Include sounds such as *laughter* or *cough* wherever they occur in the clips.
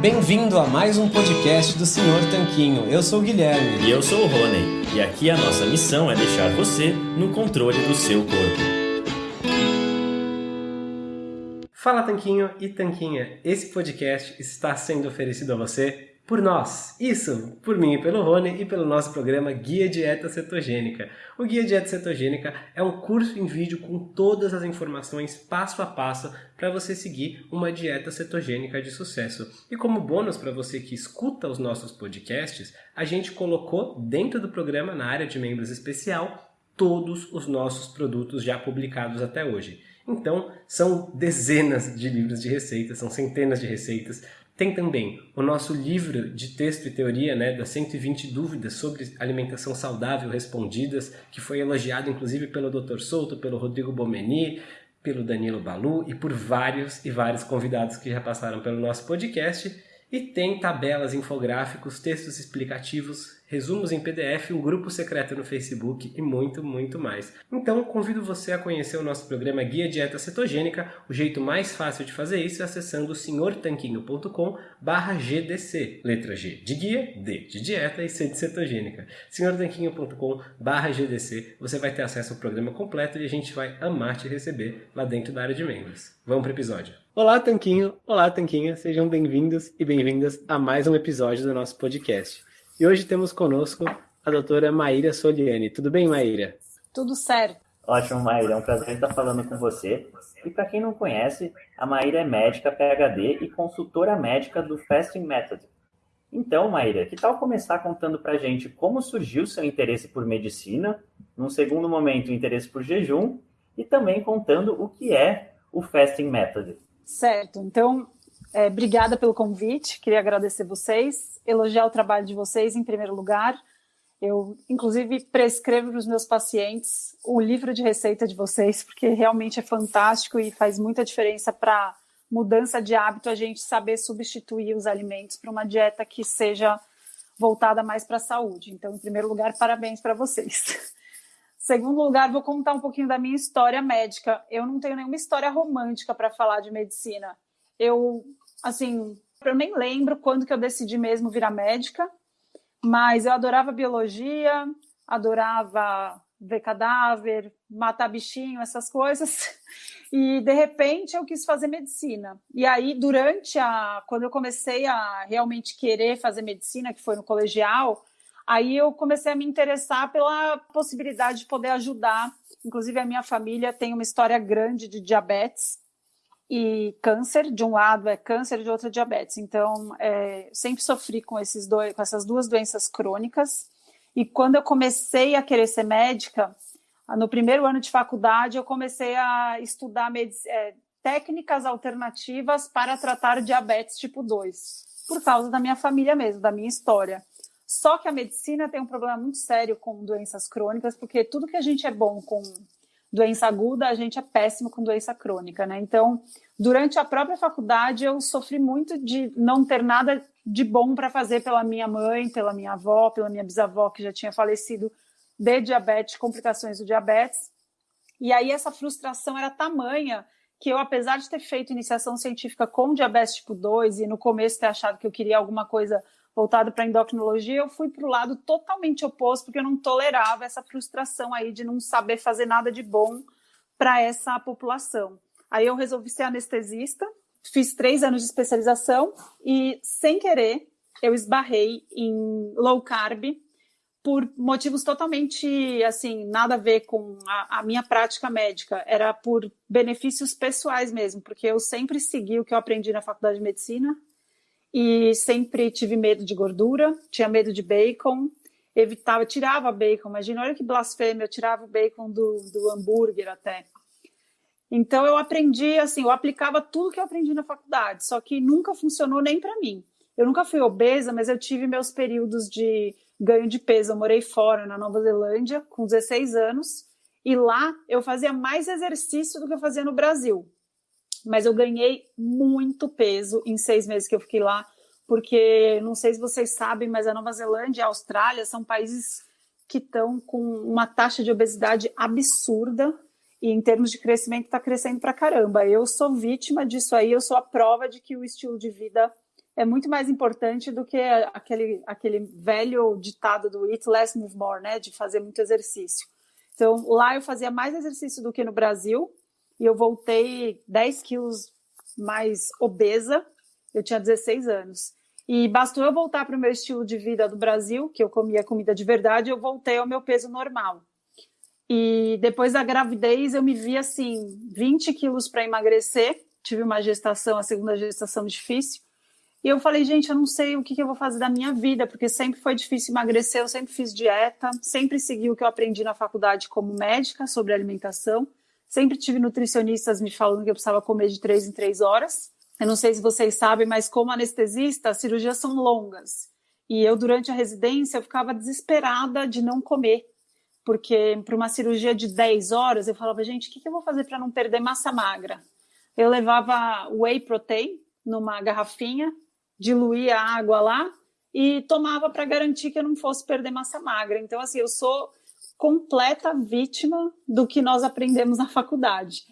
Bem-vindo a mais um podcast do Senhor Tanquinho. Eu sou o Guilherme. E eu sou o Rony. E aqui a nossa missão é deixar você no controle do seu corpo. Fala Tanquinho e Tanquinha. Esse podcast está sendo oferecido a você por nós. Isso, por mim e pelo Rony e pelo nosso programa Guia Dieta Cetogênica. O Guia Dieta Cetogênica é um curso em vídeo com todas as informações passo a passo para você seguir uma dieta cetogênica de sucesso. E como bônus para você que escuta os nossos podcasts, a gente colocou dentro do programa, na área de membros especial, todos os nossos produtos já publicados até hoje. Então, são dezenas de livros de receitas, são centenas de receitas, tem também o nosso livro de texto e teoria, né, das 120 dúvidas sobre alimentação saudável respondidas, que foi elogiado inclusive pelo Dr. Souto, pelo Rodrigo Bomeni, pelo Danilo Balu e por vários e vários convidados que já passaram pelo nosso podcast. E tem tabelas, infográficos, textos explicativos, resumos em PDF, um grupo secreto no Facebook e muito, muito mais. Então, convido você a conhecer o nosso programa Guia Dieta Cetogênica. O jeito mais fácil de fazer isso é acessando senhortanquinho.com GDC. Letra G de guia, D de dieta e C de cetogênica. senhortanquinho.com GDC. Você vai ter acesso ao programa completo e a gente vai amar te receber lá dentro da área de membros. Vamos para o episódio. Olá, Tanquinho! Olá, Tanquinha! Sejam bem-vindos e bem-vindas a mais um episódio do nosso podcast. E hoje temos conosco a doutora Maíra Soliani. Tudo bem, Maíra? Tudo certo. Ótimo, Maíra. É um prazer estar falando com você. E para quem não conhece, a Maíra é médica PhD e consultora médica do Fasting Method. Então, Maíra, que tal começar contando para a gente como surgiu seu interesse por medicina, num segundo momento, o interesse por jejum, e também contando o que é o Fasting Method. Certo. Então, é, obrigada pelo convite, queria agradecer vocês, elogiar o trabalho de vocês em primeiro lugar. Eu, inclusive, prescrevo para os meus pacientes o livro de receita de vocês, porque realmente é fantástico e faz muita diferença para mudança de hábito a gente saber substituir os alimentos para uma dieta que seja voltada mais para a saúde. Então, em primeiro lugar, parabéns para vocês. *laughs* Segundo lugar, vou contar um pouquinho da minha história médica. Eu não tenho nenhuma história romântica para falar de medicina. Eu assim, eu nem lembro quando que eu decidi mesmo virar médica, mas eu adorava biologia, adorava ver cadáver, matar bichinho, essas coisas. *laughs* E de repente eu quis fazer medicina. E aí durante a quando eu comecei a realmente querer fazer medicina, que foi no colegial, aí eu comecei a me interessar pela possibilidade de poder ajudar. Inclusive a minha família tem uma história grande de diabetes e câncer, de um lado é câncer, de outro é diabetes. Então, é, sempre sofri com, esses dois, com essas duas doenças crônicas. E quando eu comecei a querer ser médica, no primeiro ano de faculdade, eu comecei a estudar é, técnicas alternativas para tratar diabetes tipo 2, por causa da minha família mesmo, da minha história. Só que a medicina tem um problema muito sério com doenças crônicas, porque tudo que a gente é bom com doença aguda, a gente é péssimo com doença crônica, né? Então, durante a própria faculdade, eu sofri muito de não ter nada de bom para fazer pela minha mãe, pela minha avó, pela minha bisavó, que já tinha falecido de diabetes, complicações do diabetes. E aí essa frustração era tamanha que eu, apesar de ter feito iniciação científica com diabetes tipo 2 e no começo ter achado que eu queria alguma coisa voltado para endocrinologia, eu fui para o lado totalmente oposto, porque eu não tolerava essa frustração aí de não saber fazer nada de bom para essa população. Aí eu resolvi ser anestesista, fiz três anos de especialização e, sem querer, eu esbarrei em low carb por motivos totalmente, assim, nada a ver com a, a, minha prática médica. Era por benefícios pessoais mesmo, porque eu sempre segui o que eu aprendi na faculdade de medicina, e sempre tive medo de gordura, tinha medo de bacon, evitava, tirava bacon, imagina, olha que blasfêmia, eu tirava o bacon do, do hambúrguer até. Então eu aprendi, assim, eu aplicava tudo que eu aprendi na faculdade, só que nunca funcionou nem para mim. Eu nunca fui obesa, mas eu tive meus períodos de ganho de peso. Eu morei fora, na Nova Zelândia, com 16 anos, e lá eu fazia mais exercício do que eu fazia no Brasil mas eu ganhei muito peso em seis meses que eu fiquei lá, porque não sei se vocês sabem, mas a Nova Zelândia e a Austrália são países que estão com uma taxa de obesidade absurda e em termos de crescimento está crescendo para caramba. Eu sou vítima disso aí, eu sou a prova de que o estilo de vida é muito mais importante do que aquele, aquele velho ditado do eat less, move more, né? De fazer muito exercício. Então, lá eu fazia mais exercício do que no Brasil e eu voltei 10 quilos mais obesa. Eu tinha 16 anos. E bastou eu voltar para o meu estilo de vida do Brasil, que eu comia comida de verdade, eu voltei ao meu peso normal. E depois da gravidez, eu me vi assim, 20 quilos para emagrecer. Tive uma gestação, a segunda gestação difícil. E eu falei, gente, eu não sei o que, que eu vou fazer da minha vida, porque sempre foi difícil emagrecer, eu sempre fiz dieta, sempre segui o que eu aprendi na faculdade como médica sobre alimentação, sempre tive nutricionistas me falando que eu precisava comer de três em três horas. Eu não sei se vocês sabem, mas como anestesista, as cirurgias são longas. E eu, durante a residência, eu ficava desesperada de não comer, porque para uma cirurgia de 10 horas, eu falava, gente, o que, que eu vou fazer para não perder massa magra? Eu levava whey protein numa garrafinha, diluía a água lá e tomava para garantir que eu não fosse perder massa magra. Então, assim, eu sou completa vítima do que nós aprendemos na faculdade.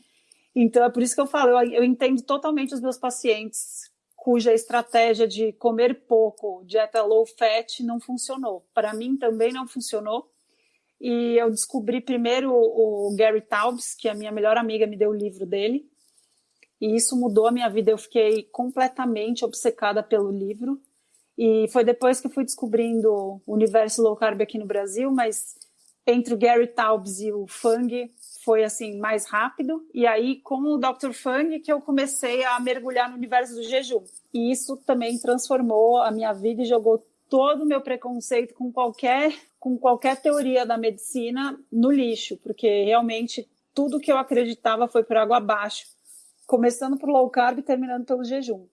Então, é por isso que eu falo, eu, eu entendo totalmente os meus pacientes cuja estratégia de comer pouco, dieta low fat, não funcionou. Para mim também não funcionou. E eu descobri primeiro o, Gary Taubes, que a minha melhor amiga me deu o livro dele, e isso mudou a minha vida. Eu fiquei completamente obcecada pelo livro. E foi depois que eu fui descobrindo o universo low carb aqui no Brasil, mas entre o Gary Taubes e o Fung foi assim mais rápido. E aí com o Dr. Fung que eu comecei a mergulhar no universo do jejum. E isso também transformou a minha vida e jogou todo o meu preconceito com qualquer com qualquer teoria da medicina no lixo, porque realmente tudo que eu acreditava foi por água abaixo começando por low carb e terminando pelo jejum.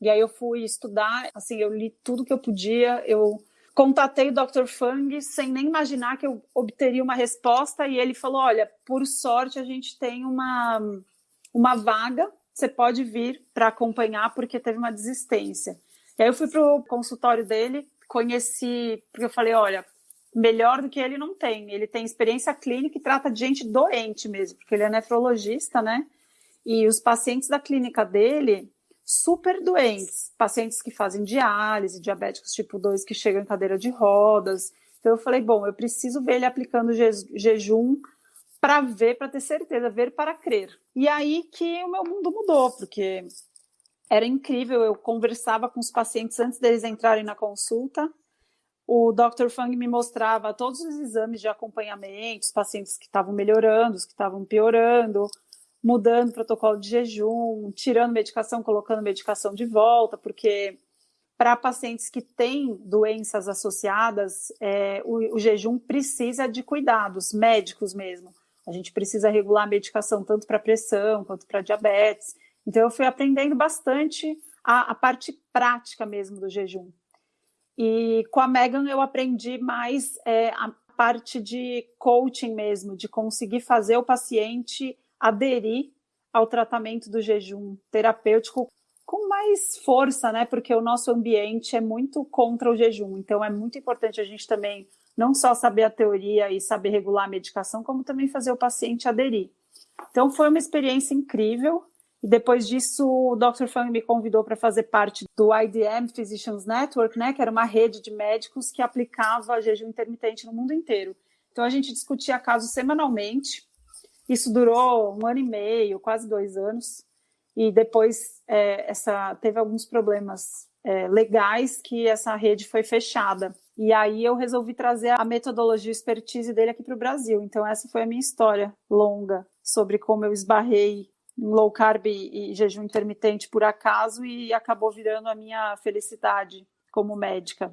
E aí eu fui estudar, assim, eu li tudo que eu podia, eu contatei o Dr. Fung sem nem imaginar que eu obteria uma resposta e ele falou: "Olha, por sorte a gente tem uma uma vaga, você pode vir para acompanhar porque teve uma desistência". E aí eu fui pro consultório dele, conheci, porque eu falei: "Olha, melhor do que ele não tem. Ele tem experiência clínica e trata de gente doente mesmo, porque ele é nefrologista, né? E os pacientes da clínica dele, super doentes, pacientes que fazem diálise, diabéticos tipo 2 que chegam em cadeira de rodas. Então eu falei, bom, eu preciso ver ele aplicando je jejum para ver, para ter certeza, ver para crer. E aí que o meu mundo mudou, porque era incrível, eu conversava com os pacientes antes deles entrarem na consulta, o Dr. Fang me mostrava todos os exames de acompanhamento, os pacientes que estavam melhorando, os que estavam piorando, mudando o protocolo de jejum, tirando medicação, colocando medicação de volta, porque para pacientes que têm doenças associadas, é, o, o, jejum precisa de cuidados médicos mesmo. A gente precisa regular a medicação tanto para pressão quanto para diabetes. Então, eu fui aprendendo bastante a, a, parte prática mesmo do jejum. E com a Megan, eu aprendi mais é, a parte de coaching mesmo, de conseguir fazer o paciente aderir ao tratamento do jejum terapêutico com mais força, né? Porque o nosso ambiente é muito contra o jejum. Então é muito importante a gente também não só saber a teoria e saber regular a medicação, como também fazer o paciente aderir. Então foi uma experiência incrível. E depois disso, o Dr. Fang me convidou para fazer parte do IDM Physicians Network, né, que era uma rede de médicos que aplicava jejum intermitente no mundo inteiro. Então a gente discutia casos semanalmente isso durou um ano e meio, quase dois anos, e depois é, essa teve alguns problemas é, legais que essa rede foi fechada. E aí eu resolvi trazer a metodologia expertise dele aqui para o Brasil. Então essa foi a minha história longa sobre como eu esbarrei em low carb e jejum intermitente por acaso e acabou virando a minha felicidade como médica.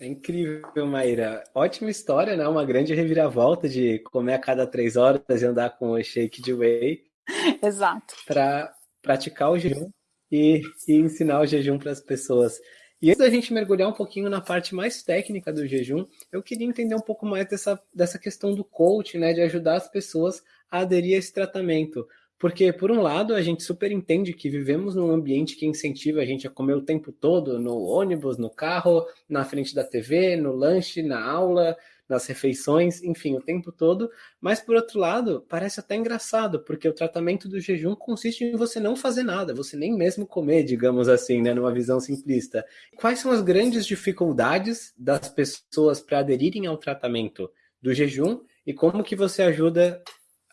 É incrível, Maíra. Ótima história, né? Uma grande reviravolta de comer a cada três horas e andar com o shake de whey. *laughs* Exato. Para praticar o jejum e, e ensinar o jejum para as pessoas. E antes da gente mergulhar um pouquinho na parte mais técnica do jejum, eu queria entender um pouco mais dessa, dessa questão do coach, né? De ajudar as pessoas a aderir a esse tratamento. Porque, por um lado, a gente super entende que vivemos num ambiente que incentiva a gente a comer o tempo todo, no ônibus, no carro, na frente da TV, no lanche, na aula, nas refeições, enfim, o tempo todo. Mas por outro lado, parece até engraçado, porque o tratamento do jejum consiste em você não fazer nada, você nem mesmo comer, digamos assim, né, numa visão simplista. Quais são as grandes dificuldades das pessoas para aderirem ao tratamento do jejum e como que você ajuda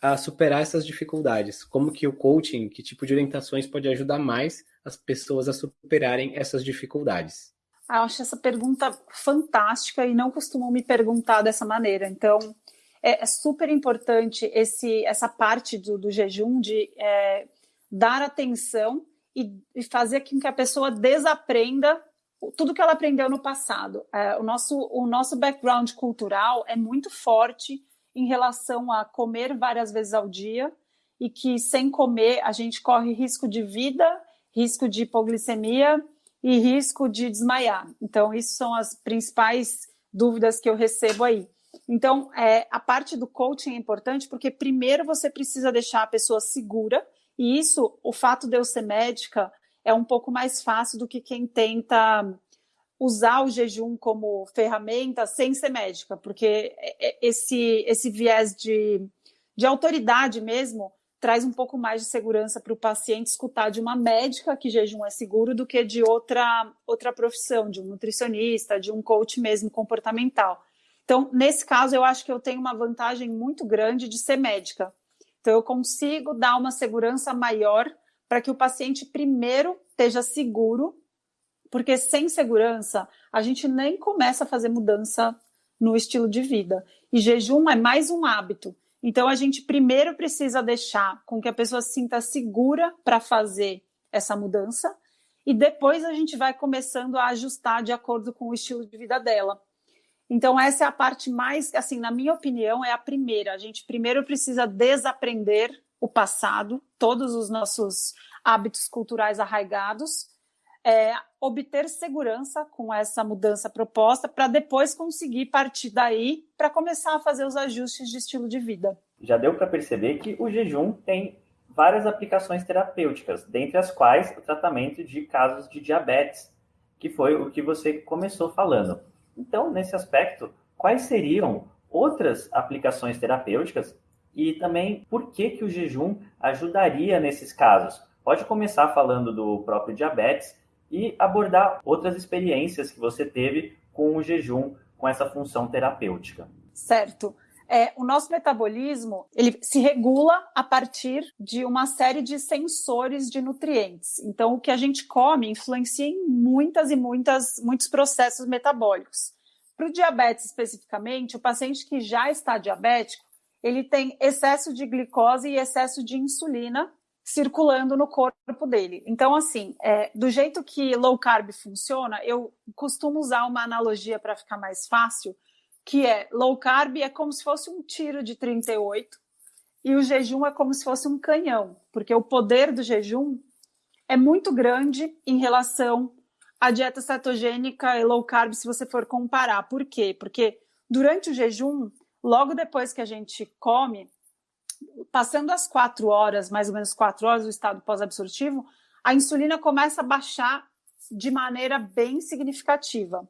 a superar essas dificuldades? Como que o coaching, que tipo de orientações pode ajudar mais as pessoas a superarem essas dificuldades? Ah, eu acho essa pergunta fantástica e não costumam me perguntar dessa maneira. Então, é, é super importante esse, essa parte do, do jejum de é, dar atenção e, e, fazer com que a pessoa desaprenda tudo que ela aprendeu no passado. É, o, nosso, o nosso background cultural é muito forte em relação a comer várias vezes ao dia e que sem comer a gente corre risco de vida, risco de hipoglicemia e risco de desmaiar. Então, isso são as principais dúvidas que eu recebo aí. Então, é, a parte do coaching é importante porque primeiro você precisa deixar a pessoa segura, e isso, o fato de eu ser médica, é um pouco mais fácil do que quem tenta usar o jejum como ferramenta sem ser médica, porque esse, esse viés de, de autoridade mesmo traz um pouco mais de segurança para o paciente escutar de uma médica que jejum é seguro do que de outra, outra profissão, de um nutricionista, de um coach mesmo comportamental. Então, nesse caso, eu acho que eu tenho uma vantagem muito grande de ser médica. Então, eu consigo dar uma segurança maior para que o paciente primeiro esteja seguro porque sem segurança a gente nem começa a fazer mudança no estilo de vida. E jejum é mais um hábito. Então a gente primeiro precisa deixar com que a pessoa se sinta segura para fazer essa mudança e depois a gente vai começando a ajustar de acordo com o estilo de vida dela. Então essa é a parte mais, assim, na minha opinião, é a primeira. A gente primeiro precisa desaprender o passado, todos os nossos hábitos culturais arraigados é, obter segurança com essa mudança proposta para depois conseguir partir daí para começar a fazer os ajustes de estilo de vida. Já deu para perceber que o jejum tem várias aplicações terapêuticas, dentre as quais o tratamento de casos de diabetes, que foi o que você começou falando. Então, nesse aspecto, quais seriam outras aplicações terapêuticas e também por que, que o jejum ajudaria nesses casos? Pode começar falando do próprio diabetes e abordar outras experiências que você teve com o jejum, com essa função terapêutica. Certo. É, o nosso metabolismo ele se regula a partir de uma série de sensores de nutrientes. Então, o que a gente come influencia em muitas e muitas muitos processos metabólicos. Para o diabetes especificamente, o paciente que já está diabético, ele tem excesso de glicose e excesso de insulina circulando no corpo dele. Então, assim, é, do jeito que low carb funciona, eu costumo usar uma analogia para ficar mais fácil, que é low carb é como se fosse um tiro de 38 e o jejum é como se fosse um canhão, porque o poder do jejum é muito grande em relação à dieta cetogênica e low carb, se você for comparar. Por quê? Porque durante o jejum, logo depois que a gente come, passando as quatro horas, mais ou menos quatro horas do estado pós-absortivo, a insulina começa a baixar de maneira bem significativa.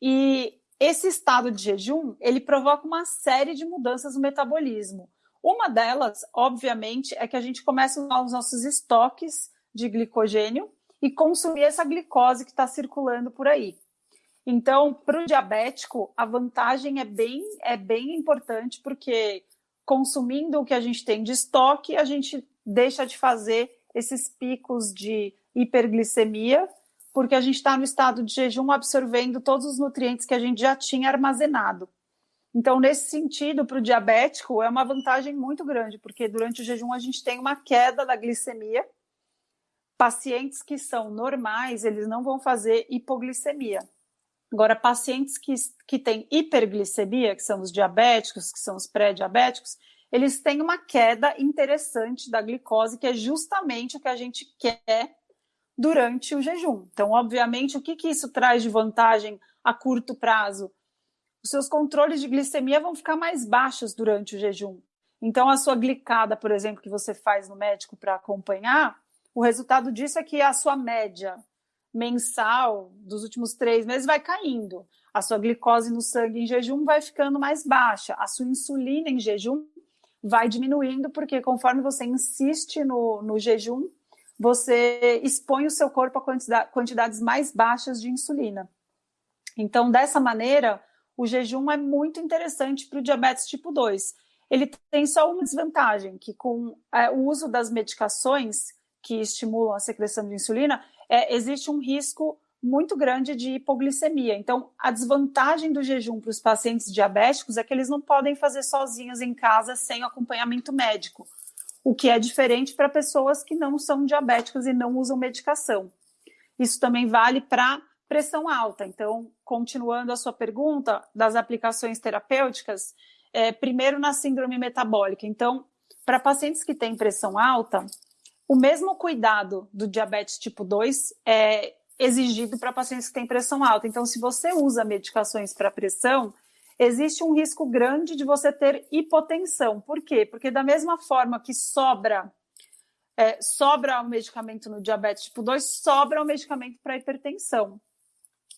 E esse estado de jejum, ele provoca uma série de mudanças no metabolismo. Uma delas, obviamente, é que a gente começa a usar os nossos estoques de glicogênio e consumir essa glicose que está circulando por aí. Então, para o diabético, a vantagem é bem, é bem importante, porque consumindo o que a gente tem de estoque, a gente deixa de fazer esses picos de hiperglicemia, porque a gente está no estado de jejum absorvendo todos os nutrientes que a gente já tinha armazenado. Então, nesse sentido, para o diabético, é uma vantagem muito grande, porque durante o jejum a gente tem uma queda da glicemia. Pacientes que são normais, eles não vão fazer hipoglicemia. Agora, pacientes que, que têm hiperglicemia, que são os diabéticos, que são os pré-diabéticos, eles têm uma queda interessante da glicose, que é justamente o que a gente quer durante o jejum. Então, obviamente, o que, que isso traz de vantagem a curto prazo? Os seus controles de glicemia vão ficar mais baixos durante o jejum. Então, a sua glicada, por exemplo, que você faz no médico para acompanhar, o resultado disso é que a sua média mensal dos últimos três meses vai caindo. a sua glicose no sangue em jejum vai ficando mais baixa, a sua insulina em jejum vai diminuindo, porque conforme você insiste no, no jejum, você expõe o seu corpo a quantidades mais baixas de insulina. Então, dessa maneira, o jejum é muito interessante para o diabetes tipo 2. Ele tem só uma desvantagem, que com é, o uso das medicações que estimulam a secreção de insulina, é, existe um risco muito grande de hipoglicemia. Então, a desvantagem do jejum para os pacientes diabéticos é que eles não podem fazer sozinhos em casa sem acompanhamento médico, o que é diferente para pessoas que não são diabéticas e não usam medicação. Isso também vale para pressão alta. Então, continuando a sua pergunta das aplicações terapêuticas, é, primeiro na síndrome metabólica. Então, para pacientes que têm pressão alta, o mesmo cuidado do diabetes tipo 2 é exigido para pacientes que têm pressão alta. Então, se você usa medicações para pressão, existe um risco grande de você ter hipotensão. Por quê? Porque da mesma forma que sobra é, sobra o medicamento no diabetes tipo 2, sobra o medicamento para hipertensão.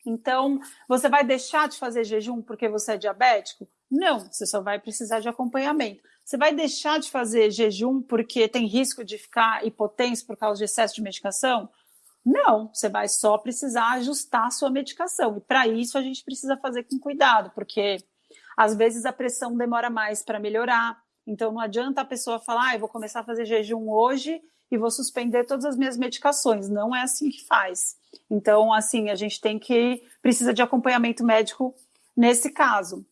Então, você vai deixar de fazer jejum porque você é diabético? Não, você só vai precisar de acompanhamento. Você vai deixar de fazer jejum porque tem risco de ficar hipotenso por causa de excesso de medicação? Não, você vai só precisar ajustar a sua medicação. E para isso a gente precisa fazer com cuidado, porque às vezes a pressão demora mais para melhorar. Então não adianta a pessoa falar, ah, eu vou começar a fazer jejum hoje e vou suspender todas as minhas medicações. Não é assim que faz. Então, assim, a gente tem que precisa de acompanhamento médico nesse caso.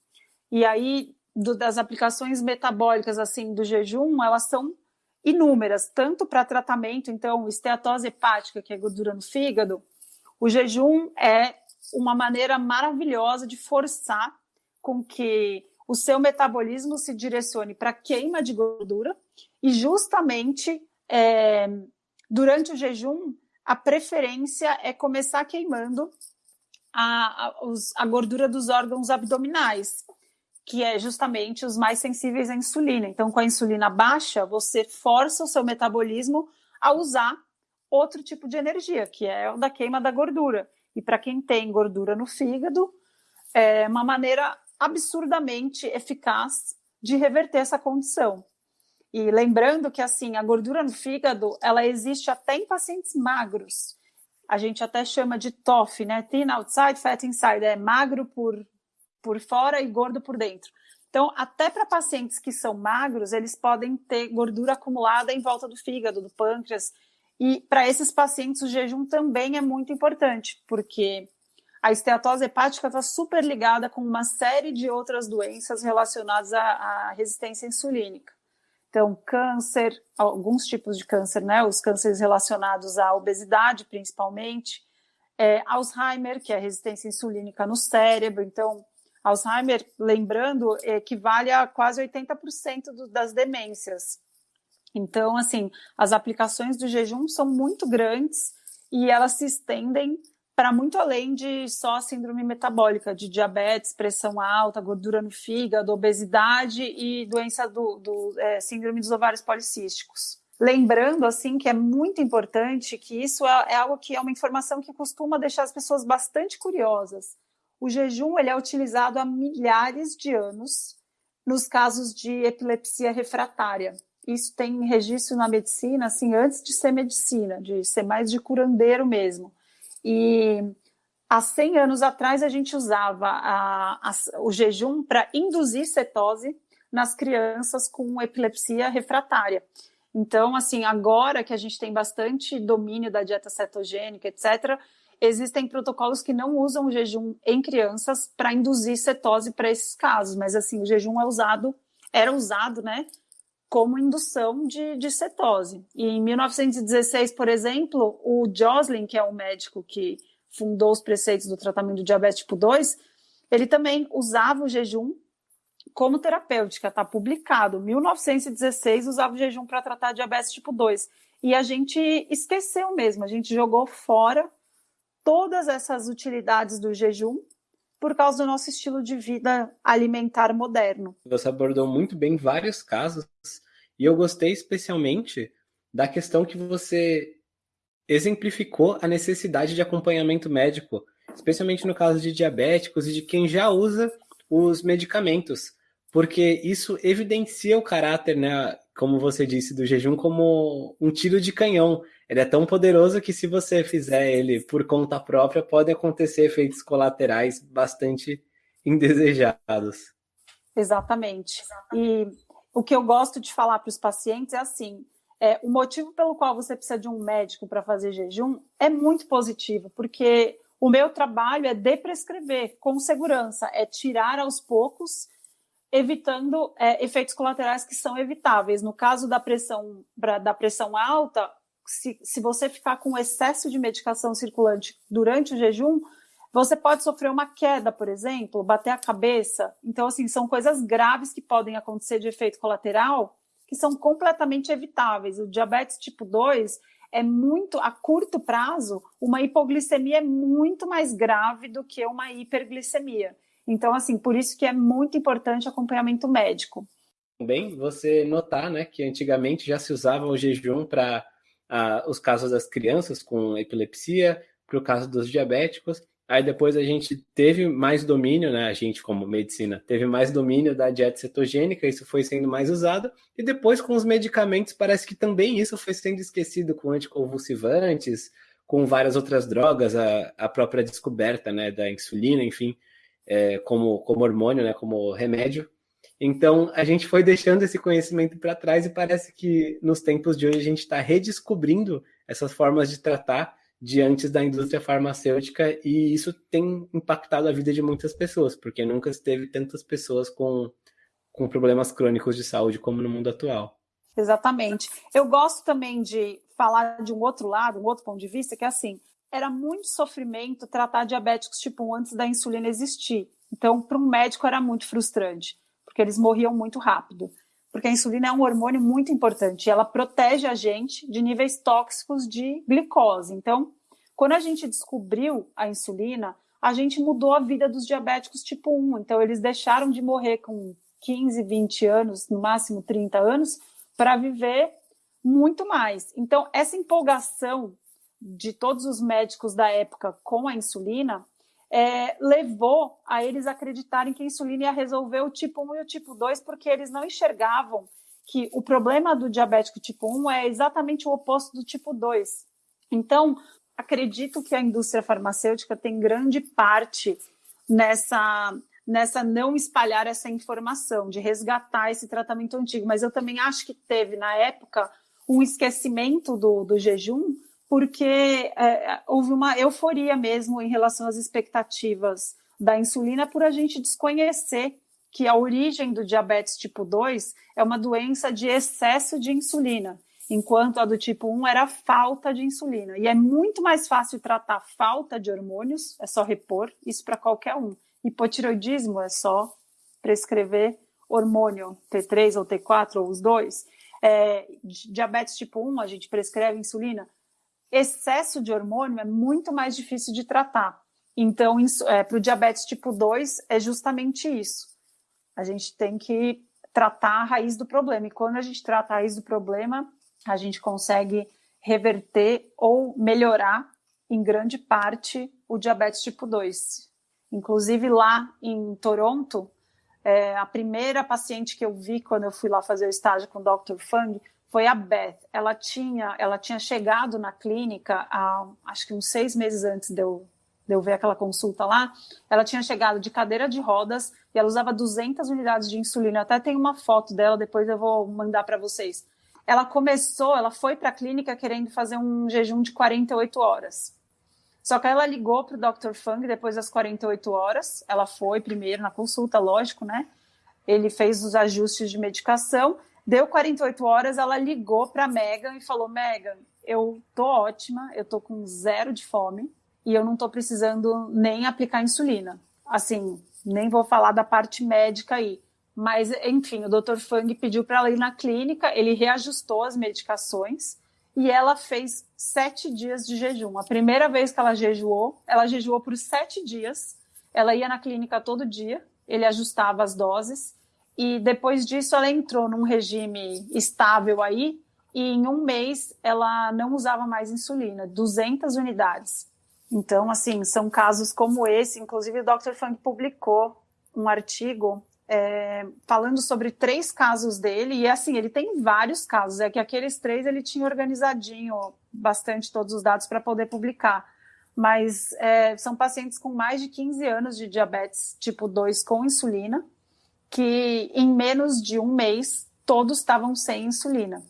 E aí, do, das aplicações metabólicas assim do jejum, elas são inúmeras, tanto para tratamento, então, esteatose hepática, que é gordura no fígado, o jejum é uma maneira maravilhosa de forçar com que o seu metabolismo se direcione para queima de gordura e justamente é, durante o jejum a preferência é começar queimando a, a, os, a gordura dos órgãos abdominais, que é justamente os mais sensíveis à insulina. Então, com a insulina baixa, você força o seu metabolismo a usar outro tipo de energia, que é o da queima da gordura. E para quem tem gordura no fígado, é uma maneira absurdamente eficaz de reverter essa condição. E lembrando que assim, a gordura no fígado, ela existe até em pacientes magros. A gente até chama de TOF, né? Thin outside, fat inside, é magro por por fora e gordo por dentro. Então, até para pacientes que são magros, eles podem ter gordura acumulada em volta do fígado, do pâncreas. E para esses pacientes, o jejum também é muito importante, porque a esteatose hepática está super ligada com uma série de outras doenças relacionadas à, à, resistência insulínica. Então, câncer, alguns tipos de câncer, né? Os cânceres relacionados à obesidade, principalmente. É, Alzheimer, que é a resistência insulínica no cérebro. Então, Alzheimer, lembrando, equivale a quase 80% do, das demências. Então, assim, as aplicações do jejum são muito grandes e elas se estendem para muito além de só síndrome metabólica, de diabetes, pressão alta, gordura no fígado, obesidade e doença do, do é, síndrome dos ovários policísticos. Lembrando, assim, que é muito importante que isso é, é algo que é uma informação que costuma deixar as pessoas bastante curiosas o jejum ele é utilizado há milhares de anos nos casos de epilepsia refratária. Isso tem registro na medicina, assim, antes de ser medicina, de ser mais de curandeiro mesmo. E há 100 anos atrás a gente usava a, a, o jejum para induzir cetose nas crianças com epilepsia refratária. Então, assim, agora que a gente tem bastante domínio da dieta cetogênica, etc., Existem protocolos que não usam o jejum em crianças para induzir cetose para esses casos, mas assim, o jejum é usado, era usado, né, como indução de, de cetose. E em 1916, por exemplo, o Joslin, que é o médico que fundou os preceitos do tratamento do diabetes tipo 2, ele também usava o jejum como terapêutica, está publicado. 1916 usava o jejum para tratar diabetes tipo 2. E a gente esqueceu mesmo, a gente jogou fora todas essas utilidades do jejum por causa do nosso estilo de vida alimentar moderno. Você abordou muito bem vários casos e eu gostei especialmente da questão que você exemplificou a necessidade de acompanhamento médico especialmente no caso de diabéticos e de quem já usa os medicamentos, porque isso evidencia o caráter, né, como você disse, do jejum como um tiro de canhão. Ele é tão poderoso que se você fizer ele por conta própria, pode acontecer efeitos colaterais bastante indesejados. Exatamente. E o que eu gosto de falar para os pacientes é assim: é, o motivo pelo qual você precisa de um médico para fazer jejum é muito positivo, porque o meu trabalho é deprescrever com segurança, é tirar aos poucos, evitando é, efeitos colaterais que são evitáveis. No caso da pressão, da pressão alta, se, se você ficar com excesso de medicação circulante durante o jejum, você pode sofrer uma queda, por exemplo, bater a cabeça. Então, assim, são coisas graves que podem acontecer de efeito colateral que são completamente evitáveis. O diabetes tipo 2 é muito, a curto prazo, uma hipoglicemia é muito mais grave do que uma hiperglicemia. Então, assim, por isso que é muito importante acompanhamento médico. Também você notar, né, que antigamente já se usava o jejum para os casos das crianças com epilepsia, para o caso dos diabéticos, Aí depois a gente teve mais domínio, né? A gente, como medicina, teve mais domínio da dieta cetogênica, isso foi sendo mais usado. E depois, com os medicamentos, parece que também isso foi sendo esquecido com anticonvulsivantes, com várias outras drogas, a, a própria descoberta né, da insulina, enfim, é, como, como hormônio, né, como remédio. Então, a gente foi deixando esse conhecimento para trás e parece que nos tempos de hoje a gente está redescobrindo essas formas de tratar de antes da indústria farmacêutica e isso tem impactado a vida de muitas pessoas, porque nunca teve tantas pessoas com, com problemas crônicos de saúde como no mundo atual. Exatamente. Eu gosto também de falar de um outro lado, um outro ponto de vista, que é assim, era muito sofrimento tratar diabéticos tipo 1 antes da insulina existir. Então, para um médico era muito frustrante, porque eles morriam muito rápido. Porque a insulina é um hormônio muito importante, ela protege a gente de níveis tóxicos de glicose. Então, quando a gente descobriu a insulina, a gente mudou a vida dos diabéticos tipo 1. Então, eles deixaram de morrer com 15, 20 anos, no máximo 30 anos, para viver muito mais. Então, essa empolgação de todos os médicos da época com a insulina é, levou a eles acreditarem que a insulina ia resolver o tipo 1 e o tipo 2, porque eles não enxergavam que o problema do diabético tipo 1 é exatamente o oposto do tipo 2. Então, acredito que a indústria farmacêutica tem grande parte nessa nessa não espalhar essa informação, de resgatar esse tratamento antigo. Mas eu também acho que teve, na época, um esquecimento do, do jejum, porque é, houve uma euforia mesmo em relação às expectativas da insulina por a gente desconhecer que a origem do diabetes tipo 2 é uma doença de excesso de insulina, enquanto a do tipo 1 era falta de insulina. E é muito mais fácil tratar falta de hormônios, é só repor, isso para qualquer um. Hipotiroidismo é só prescrever hormônio T3 ou T4 ou os dois. É, diabetes tipo 1, a gente prescreve insulina excesso de hormônio é muito mais difícil de tratar. Então, é, para o diabetes tipo 2, é justamente isso. A gente tem que tratar a raiz do problema. E quando a gente trata a raiz do problema, a gente consegue reverter ou melhorar, em grande parte, o diabetes tipo 2. Inclusive, lá em Toronto, é, a primeira paciente que eu vi quando eu fui lá fazer o estágio com o Dr. Fung foi a Beth. Ela tinha, ela tinha chegado na clínica, há, acho que uns seis meses antes de eu, de eu ver aquela consulta lá. Ela tinha chegado de cadeira de rodas e ela usava 200 unidades de insulina. Eu até tem uma foto dela, depois eu vou mandar para vocês. Ela começou, ela foi para a clínica querendo fazer um jejum de 48 horas. Só que ela ligou para o Dr. Fung depois das 48 horas. Ela foi primeiro na consulta, lógico, né? Ele fez os ajustes de medicação Deu 48 horas, ela ligou para Megan e falou: Megan, eu tô ótima, eu tô com zero de fome e eu não tô precisando nem aplicar insulina. Assim, nem vou falar da parte médica aí. Mas, enfim, o Dr. Fang pediu para ela ir na clínica, ele reajustou as medicações e ela fez sete dias de jejum. A primeira vez que ela jejuou, ela jejuou por sete dias. Ela ia na clínica todo dia, ele ajustava as doses e depois disso ela entrou num regime estável aí e em um mês ela não usava mais insulina, 200 unidades. Então, assim, são casos como esse. Inclusive, o Dr. Funk publicou um artigo é, falando sobre três casos dele. E, assim, ele tem vários casos. É que aqueles três ele tinha organizadinho bastante todos os dados para poder publicar. Mas é, são pacientes com mais de 15 anos de diabetes tipo 2 com insulina, que em menos de um mês todos estavam sem insulina.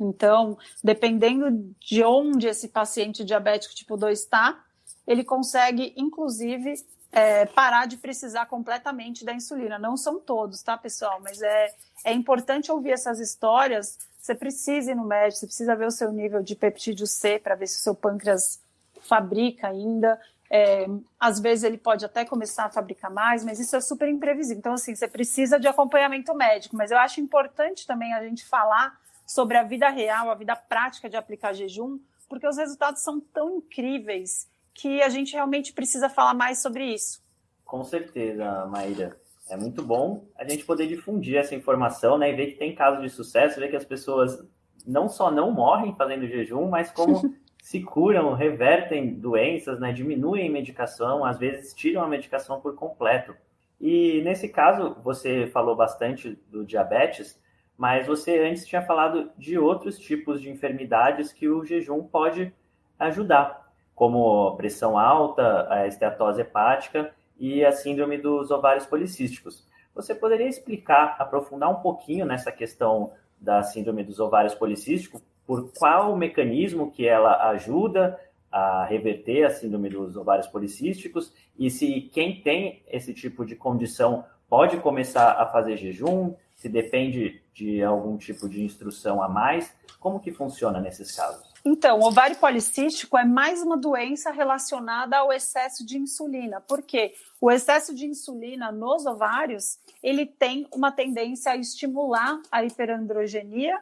Então, dependendo de onde esse paciente diabético tipo 2 está, ele consegue, inclusive, é, parar de precisar completamente da insulina. Não são todos, tá, pessoal? Mas é, é importante ouvir essas histórias. Você precisa ir no médico, você precisa ver o seu nível de peptídeo C para ver se o seu pâncreas fabrica ainda. É, às vezes ele pode até começar a fabricar mais, mas isso é super imprevisível. Então, assim, você precisa de acompanhamento médico. Mas eu acho importante também a gente falar sobre a vida real, a vida prática de aplicar jejum, porque os resultados são tão incríveis que a gente realmente precisa falar mais sobre isso. Com certeza, Maíra. É muito bom a gente poder difundir essa informação, né, e ver que tem casos de sucesso, ver que as pessoas não só não morrem fazendo jejum, mas como *laughs* se curam, revertem doenças, né, diminuem medicação, às vezes tiram a medicação por completo. E nesse caso, você falou bastante do diabetes, mas você antes tinha falado de outros tipos de enfermidades que o jejum pode ajudar, como pressão alta, a esteatose hepática e a síndrome dos ovários policísticos. Você poderia explicar, aprofundar um pouquinho nessa questão da síndrome dos ovários policísticos, por qual mecanismo que ela ajuda a reverter a síndrome dos ovários policísticos e se quem tem esse tipo de condição pode começar a fazer jejum, se depende de algum tipo de instrução a mais? Como que funciona nesses casos? Então, o ovário policístico é mais uma doença relacionada ao excesso de insulina. Por quê? O excesso de insulina nos ovários, ele tem uma tendência a estimular a hiperandrogenia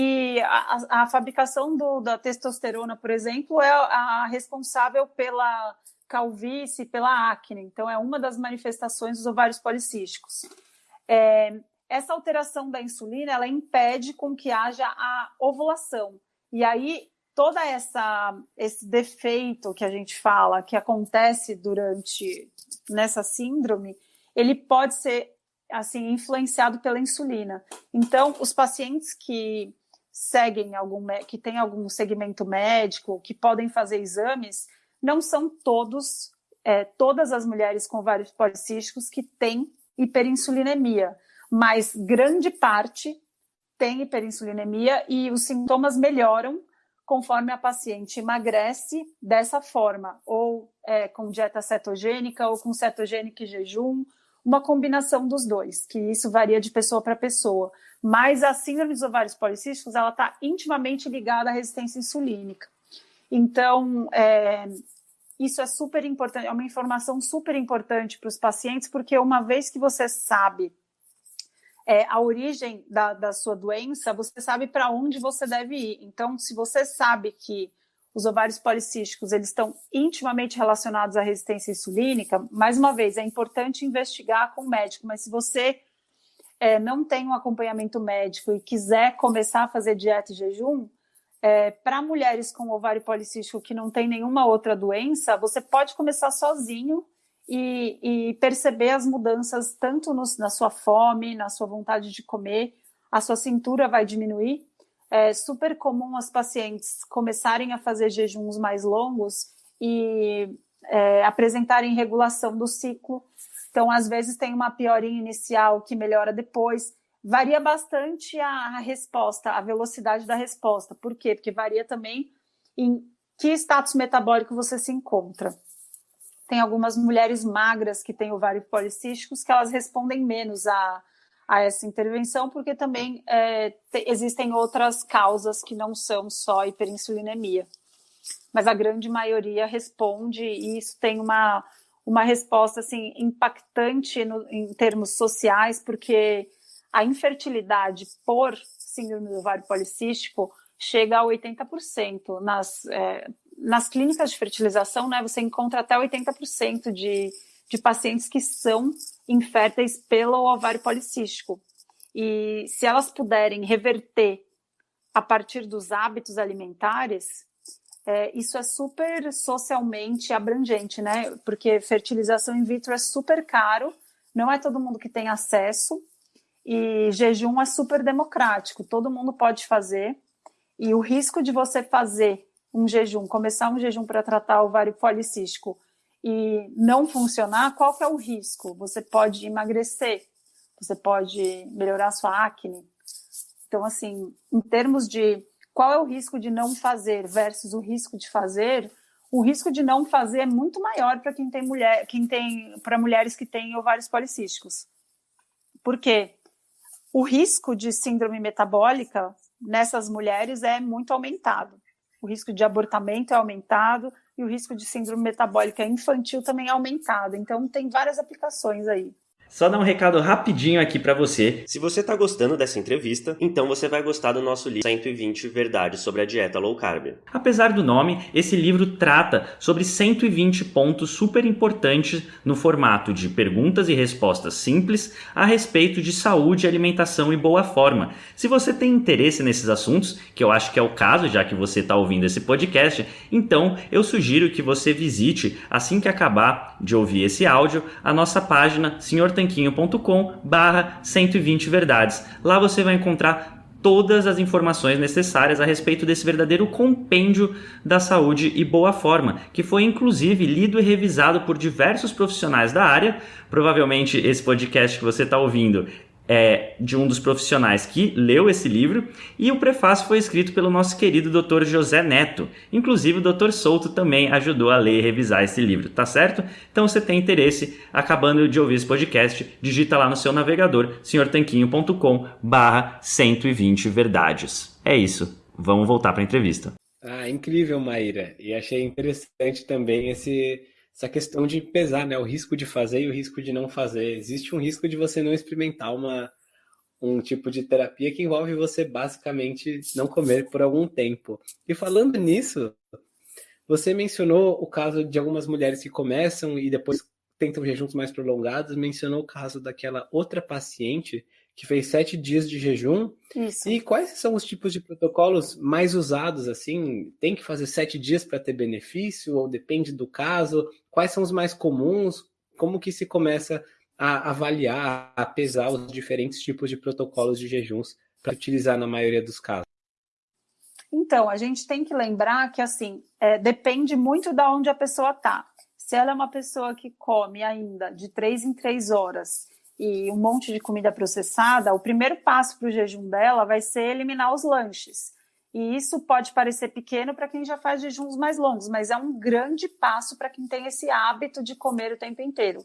e a, a fabricação do, da testosterona, por exemplo, é a responsável pela calvície, pela acne. Então, é uma das manifestações dos ovários policísticos. É, essa alteração da insulina ela impede com que haja a ovulação. E aí toda essa esse defeito que a gente fala que acontece durante nessa síndrome, ele pode ser assim influenciado pela insulina. Então, os pacientes que seguem algum que têm algum segmento médico, que podem fazer exames, não são todos é, todas as mulheres com vários policísticos que têm hiperinsulinemia mas grande parte tem hiperinsulinemia e os sintomas melhoram conforme a paciente emagrece dessa forma, ou é, com dieta cetogênica, ou com cetogênica e jejum, uma combinação dos dois, que isso varia de pessoa para pessoa. Mas a síndrome dos ovários policísticos, ela está intimamente ligada à resistência insulínica. Então, é, isso é super importante, é uma informação super importante para os pacientes, porque uma vez que você sabe é, a origem da, da sua doença, você sabe para onde você deve ir. Então, se você sabe que os ovários policísticos eles estão intimamente relacionados à resistência insulínica, mais uma vez, é importante investigar com o médico, mas se você é, não tem um acompanhamento médico e quiser começar a fazer dieta e jejum, é, para mulheres com ovário policístico que não tem nenhuma outra doença, você pode começar sozinho e, e perceber as mudanças tanto no, na sua fome, na sua vontade de comer, a sua cintura vai diminuir. É super comum as pacientes começarem a fazer jejuns mais longos e é, apresentarem regulação do ciclo. Então, às vezes, tem uma piorinha inicial que melhora depois. Varia bastante a resposta, a velocidade da resposta. Por quê? Porque varia também em que status metabólico você se encontra. Tem algumas mulheres magras que têm ovários policísticos que elas respondem menos a, a essa intervenção, porque também é, te, existem outras causas que não são só hiperinsulinemia. Mas a grande maioria responde e isso tem uma, uma resposta assim, impactante no, em termos sociais, porque a infertilidade por síndrome do ovário policístico chega a 80% nas, é, nas clínicas de fertilização, né, você encontra até 80% de, de pacientes que são inférteis pelo ovário policístico. E se elas puderem reverter a partir dos hábitos alimentares, é, isso é super socialmente abrangente, né? Porque fertilização in vitro é super caro, não é todo mundo que tem acesso, e jejum é super democrático, todo mundo pode fazer. E o risco de você fazer um jejum, começar um jejum para tratar o ovário policístico e não funcionar, qual que é o risco? Você pode emagrecer, você pode melhorar sua acne. Então, assim, em termos de qual é o risco de não fazer versus o risco de fazer, o risco de não fazer é muito maior para quem tem mulher, quem tem para mulheres que têm ovários policísticos. Por quê? O risco de síndrome metabólica nessas mulheres é muito aumentado. O risco de abortamento é aumentado e o risco de síndrome metabólica infantil também é aumentado. Então tem várias aplicações aí. Só dar um recado rapidinho aqui para você. Se você tá gostando dessa entrevista, então você vai gostar do nosso livro 120 Verdades sobre a Dieta Low Carb. Apesar do nome, esse livro trata sobre 120 pontos super importantes no formato de perguntas e respostas simples a respeito de saúde, alimentação e boa forma. Se você tem interesse nesses assuntos, que eu acho que é o caso já que você está ouvindo esse podcast, então eu sugiro que você visite assim que acabar de ouvir esse áudio a nossa página Senhor tanquinho.com barra 120 verdades. Lá você vai encontrar todas as informações necessárias a respeito desse verdadeiro compêndio da saúde e boa forma, que foi inclusive lido e revisado por diversos profissionais da área. Provavelmente esse podcast que você está ouvindo é, de um dos profissionais que leu esse livro, e o prefácio foi escrito pelo nosso querido Dr. José Neto. Inclusive, o Dr. Souto também ajudou a ler e revisar esse livro, tá certo? Então, se tem interesse, acabando de ouvir esse podcast, digita lá no seu navegador, senhortanquinho.com barra 120 verdades. É isso, vamos voltar para a entrevista. Ah, incrível, Maíra. E achei interessante também esse essa questão de pesar, né? O risco de fazer e o risco de não fazer. Existe um risco de você não experimentar uma, um tipo de terapia que envolve você basicamente não comer por algum tempo. E falando nisso, você mencionou o caso de algumas mulheres que começam e depois tentam jejuns mais prolongados, mencionou o caso daquela outra paciente que fez sete dias de jejum. Isso. E quais são os tipos de protocolos mais usados? Assim, tem que fazer sete dias para ter benefício ou depende do caso? Quais são os mais comuns? Como que se começa a avaliar, a pesar os diferentes tipos de protocolos de jejuns para utilizar na maioria dos casos? Então, a gente tem que lembrar que assim é, depende muito da onde a pessoa está. Se ela é uma pessoa que come ainda de três em três horas e um monte de comida processada, o primeiro passo para o jejum dela vai ser eliminar os lanches. E isso pode parecer pequeno para quem já faz jejuns mais longos, mas é um grande passo para quem tem esse hábito de comer o tempo inteiro.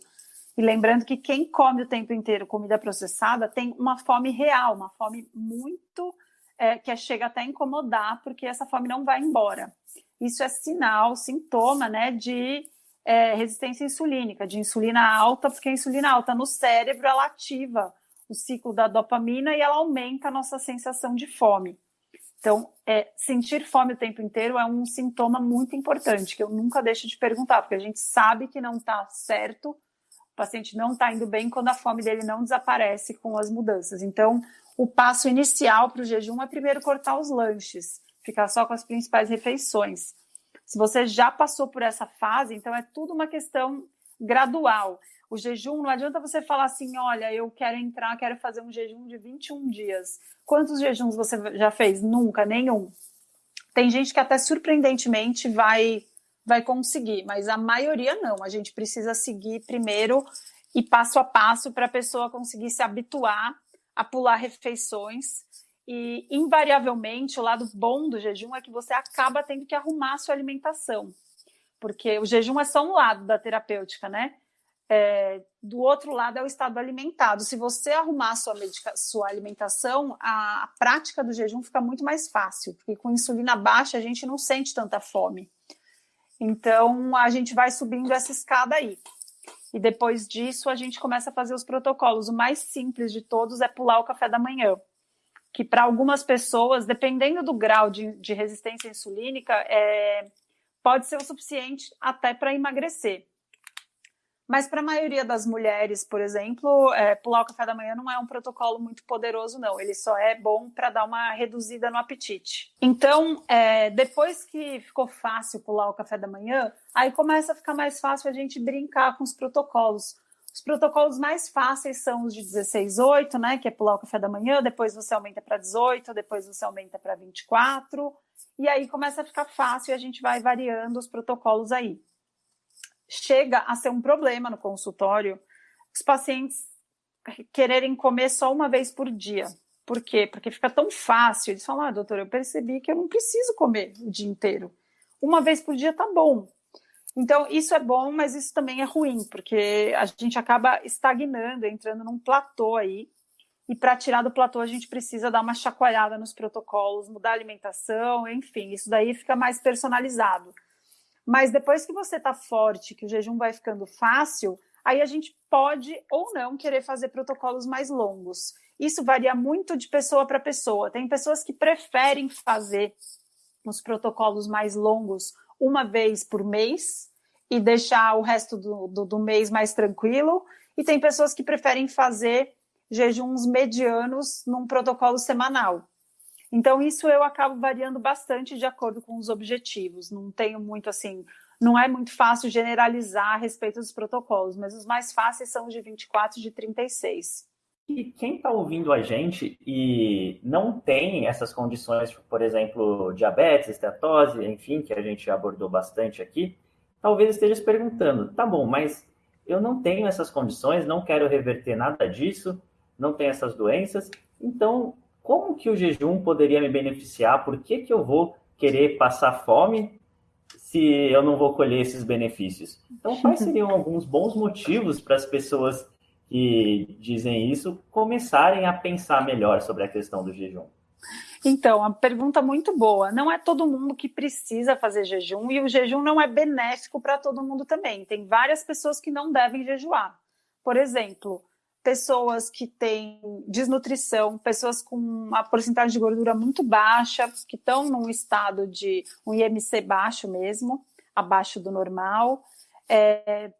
E lembrando que quem come o tempo inteiro comida processada tem uma fome real, uma fome muito é, que chega até a incomodar, porque essa fome não vai embora. Isso é sinal, sintoma, né, de é, resistência insulínica, de insulina alta, porque a insulina alta no cérebro ela ativa o ciclo da dopamina e ela aumenta a nossa sensação de fome. Então, é, sentir fome o tempo inteiro é um sintoma muito importante, que eu nunca deixo de perguntar, porque a gente sabe que não está certo, o paciente não está indo bem quando a fome dele não desaparece com as mudanças. Então, o passo inicial para o jejum é primeiro cortar os lanches, ficar só com as principais refeições. Se você já passou por essa fase, então é tudo uma questão gradual. O jejum, não adianta você falar assim, olha, eu quero entrar, quero fazer um jejum de 21 dias. Quantos jejuns você já fez? Nunca, nenhum. Tem gente que até surpreendentemente vai vai conseguir, mas a maioria não. A gente precisa seguir primeiro e passo a passo para a pessoa conseguir se habituar a pular refeições e, invariavelmente, o lado bom do jejum é que você acaba tendo que arrumar a sua alimentação, porque o jejum é só um lado da terapêutica, né? É, do outro lado é o estado alimentado. Se você arrumar sua, sua alimentação, a, a prática do jejum fica muito mais fácil, porque com insulina baixa a gente não sente tanta fome. Então, a gente vai subindo essa escada aí. E depois disso, a gente começa a fazer os protocolos. O mais simples de todos é pular o café da manhã que para algumas pessoas, dependendo do grau de, de resistência insulínica, é, pode ser o suficiente até para emagrecer. Mas para a maioria das mulheres, por exemplo, é, pular o café da manhã não é um protocolo muito poderoso, não. Ele só é bom para dar uma reduzida no apetite. Então, é, depois que ficou fácil pular o café da manhã, aí começa a ficar mais fácil a gente brincar com os protocolos. Os protocolos mais fáceis são os de 16, 8, né? Que é pular o café da manhã, depois você aumenta para 18, depois você aumenta para 24, e aí começa a ficar fácil e a gente vai variando os protocolos aí chega a ser um problema no consultório os pacientes quererem comer só uma vez por dia. Por quê? Porque fica tão fácil. Eles falam, ah, doutor, eu percebi que eu não preciso comer o dia inteiro. Uma vez por dia tá bom. Então, isso é bom, mas isso também é ruim, porque a gente acaba estagnando, entrando num platô aí. E para tirar do platô, a gente precisa dar uma chacoalhada nos protocolos, mudar a alimentação, enfim, isso daí fica mais personalizado. Mas depois que você está forte, que o jejum vai ficando fácil, aí a gente pode ou não querer fazer protocolos mais longos. Isso varia muito de pessoa para pessoa. Tem pessoas que preferem fazer os protocolos mais longos uma vez por mês e deixar o resto do, do, do mês mais tranquilo. E tem pessoas que preferem fazer jejuns medianos num protocolo semanal. Então, isso eu acabo variando bastante de acordo com os objetivos. Não tenho muito assim, não é muito fácil generalizar a respeito dos protocolos, mas os mais fáceis são os de 24 e de 36. E quem está ouvindo a gente e não tem essas condições, por exemplo, diabetes, esteatose, enfim, que a gente abordou bastante aqui, talvez esteja se perguntando: tá bom, mas eu não tenho essas condições, não quero reverter nada disso, não tenho essas doenças, então como que o jejum poderia me beneficiar? Por que, que eu vou querer passar fome se eu não vou colher esses benefícios? Então, quais *laughs* seriam alguns bons motivos para as pessoas que dizem isso começarem a pensar melhor sobre a questão do jejum? Então, uma pergunta muito boa. Não é todo mundo que precisa fazer jejum e o jejum não é benéfico para todo mundo também. Tem várias pessoas que não devem jejuar. Por exemplo, pessoas que têm desnutrição, pessoas com uma porcentagem de gordura muito baixa, que estão num estado de um IMC baixo mesmo, abaixo do normal, é,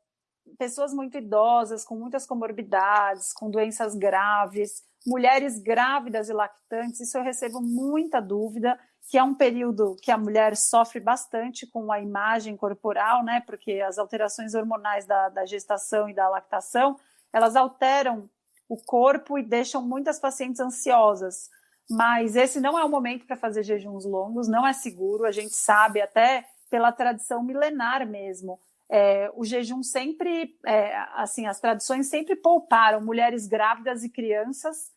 pessoas muito idosas, com muitas comorbidades, com doenças graves, mulheres grávidas e lactantes, isso eu recebo muita dúvida, que é um período que a mulher sofre bastante com a imagem corporal, né, porque as alterações hormonais da, da gestação e da lactação elas alteram o corpo e deixam muitas pacientes ansiosas. Mas esse não é o momento para fazer jejuns longos, não é seguro, a gente sabe até pela tradição milenar mesmo. É, o jejum sempre, é, assim, as tradições sempre pouparam mulheres grávidas e crianças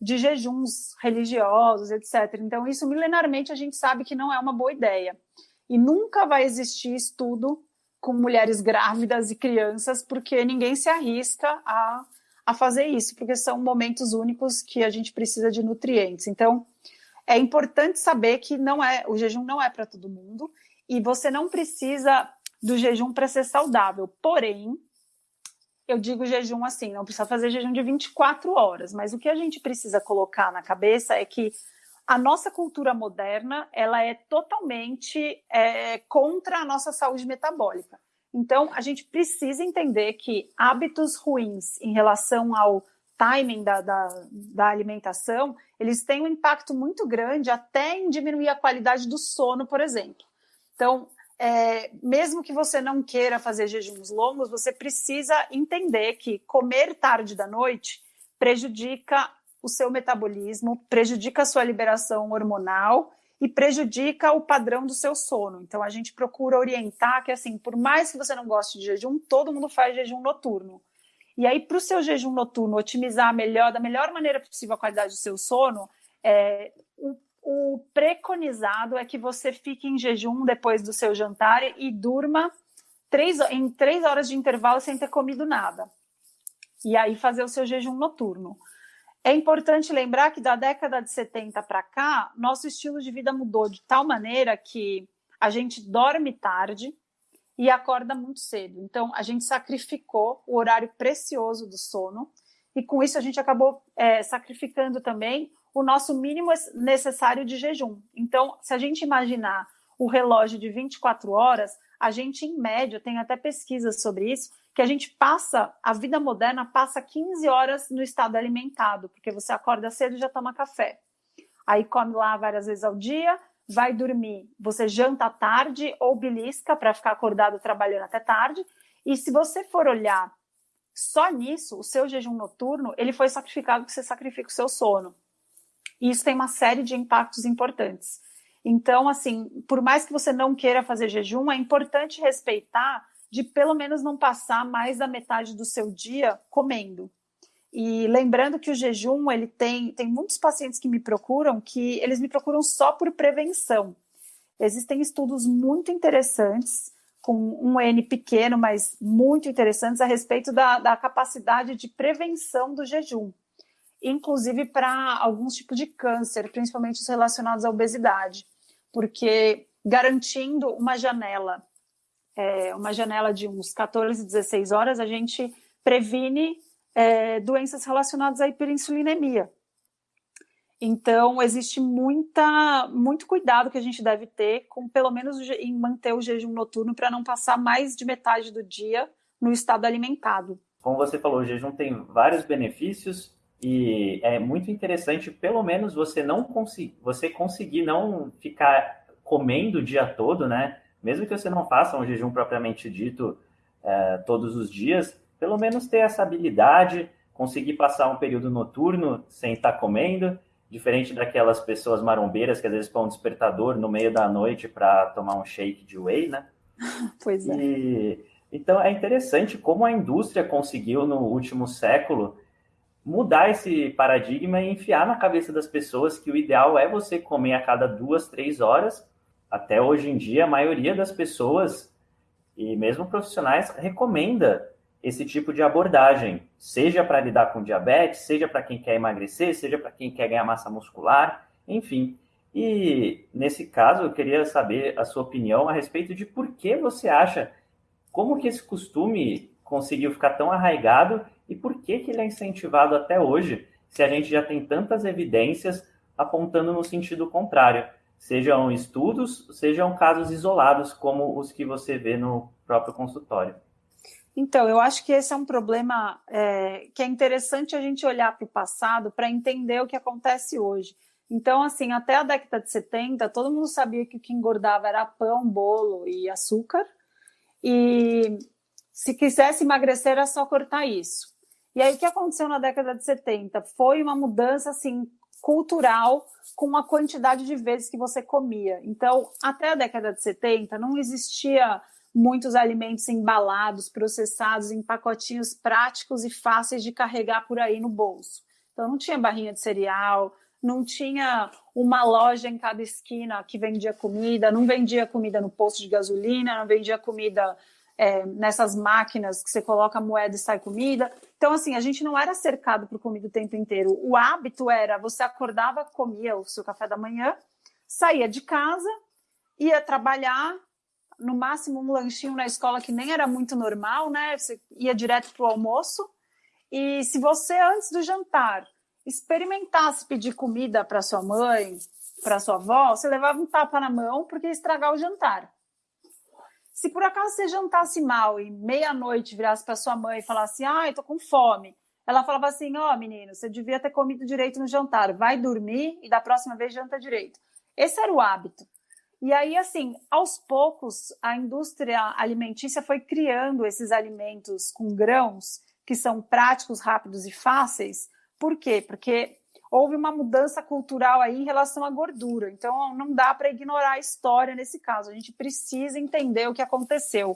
de jejuns religiosos, etc. Então, isso milenarmente a gente sabe que não é uma boa ideia. E nunca vai existir estudo com mulheres grávidas e crianças, porque ninguém se arrisca a, a fazer isso, porque são momentos únicos que a gente precisa de nutrientes. Então, é importante saber que não é o jejum não é para todo mundo e você não precisa do jejum para ser saudável. Porém, eu digo jejum assim, não precisa fazer jejum de 24 horas, mas o que a gente precisa colocar na cabeça é que a nossa cultura moderna ela é totalmente é, contra a nossa saúde metabólica. Então, a gente precisa entender que hábitos ruins em relação ao timing da, da, da, alimentação, eles têm um impacto muito grande até em diminuir a qualidade do sono, por exemplo. Então, é, mesmo que você não queira fazer jejuns longos, você precisa entender que comer tarde da noite prejudica o seu metabolismo, prejudica a sua liberação hormonal e prejudica o padrão do seu sono. Então a gente procura orientar que assim, por mais que você não goste de jejum, todo mundo faz jejum noturno. E aí para o seu jejum noturno otimizar melhor, da melhor maneira possível a qualidade do seu sono, é, o, o preconizado é que você fique em jejum depois do seu jantar e durma três, em três horas de intervalo sem ter comido nada. E aí fazer o seu jejum noturno. É importante lembrar que da década de 70 para cá, nosso estilo de vida mudou de tal maneira que a gente dorme tarde e acorda muito cedo. Então, a gente sacrificou o horário precioso do sono e com isso a gente acabou é, sacrificando também o nosso mínimo necessário de jejum. Então, se a gente imaginar o relógio de 24 horas, a gente, em média, tem até pesquisas sobre isso, que a gente passa, a vida moderna passa 15 horas no estado alimentado, porque você acorda cedo e já toma café. Aí come lá várias vezes ao dia, vai dormir, você janta à tarde ou belisca para ficar acordado trabalhando até tarde. E se você for olhar só nisso, o seu jejum noturno, ele foi sacrificado porque você sacrifica o seu sono. E isso tem uma série de impactos importantes. Então, assim, por mais que você não queira fazer jejum, é importante respeitar de pelo menos não passar mais da metade do seu dia comendo. E lembrando que o jejum, ele tem, tem muitos pacientes que me procuram que eles me procuram só por prevenção. Existem estudos muito interessantes, com um N pequeno, mas muito interessantes, a respeito da, da capacidade de prevenção do jejum, inclusive para alguns tipos de câncer, principalmente os relacionados à obesidade porque garantindo uma janela, é, uma janela de uns 14, 16 horas, a gente previne é, doenças relacionadas à hiperinsulinemia. Então, existe muita, muito cuidado que a gente deve ter com, pelo menos, em manter o jejum noturno para não passar mais de metade do dia no estado alimentado. Como você falou, o jejum tem vários benefícios e é muito interessante, pelo menos você não conseguir, você conseguir não ficar comendo o dia todo, né? Mesmo que você não faça um jejum propriamente dito é, todos os dias, pelo menos ter essa habilidade, conseguir passar um período noturno sem estar comendo, diferente daquelas pessoas marombeiras que às vezes põem um despertador no meio da noite para tomar um shake de whey, né? *laughs* Pois é. E, então é interessante como a indústria conseguiu no último século mudar esse paradigma e enfiar na cabeça das pessoas que o ideal é você comer a cada duas, três horas. Até hoje em dia, a maioria das pessoas, e mesmo profissionais, recomenda esse tipo de abordagem, seja para lidar com diabetes, seja para quem quer emagrecer, seja para quem quer ganhar massa muscular, enfim. E nesse caso, eu queria saber a sua opinião a respeito de por que você acha, como que esse costume conseguiu ficar tão arraigado e por que, que ele é incentivado até hoje, se a gente já tem tantas evidências apontando no sentido contrário, sejam estudos, sejam casos isolados, como os que você vê no próprio consultório. Então, eu acho que esse é um problema é, que é interessante a gente olhar para o passado para entender o que acontece hoje. Então, assim, até a década de 70, todo mundo sabia que o que engordava era pão, bolo e açúcar. E se quisesse emagrecer, era só cortar isso. E aí, o que aconteceu na década de 70? Foi uma mudança, assim, cultural com a quantidade de vezes que você comia. Então, até a década de 70, não existia muitos alimentos embalados, processados em pacotinhos práticos e fáceis de carregar por aí no bolso. Então, não tinha barrinha de cereal, não tinha uma loja em cada esquina que vendia comida, não vendia comida no posto de gasolina, não vendia comida é, nessas máquinas que você coloca moeda e sai comida. Então, assim, a gente não era cercado por comida o tempo inteiro. O hábito era você acordava, comia o seu café da manhã, saía de casa, ia trabalhar, no máximo um lanchinho na escola que nem era muito normal, né? Você ia direto para o almoço. E se você, antes do jantar, experimentasse pedir comida para sua mãe, para sua avó, você levava um tapa na mão porque ia estragar o jantar. Se por acaso você jantasse mal e meia-noite virasse para sua mãe e falasse, ah, tô com fome, ela falava assim: ó, oh, menino, você devia ter comido direito no jantar, vai dormir e da próxima vez janta direito. Esse era o hábito. E aí, assim, aos poucos, a indústria alimentícia foi criando esses alimentos com grãos que são práticos, rápidos e fáceis. Por quê? Porque houve uma mudança cultural aí em relação à gordura. Então, não dá para ignorar a história nesse caso. A gente precisa entender o que aconteceu.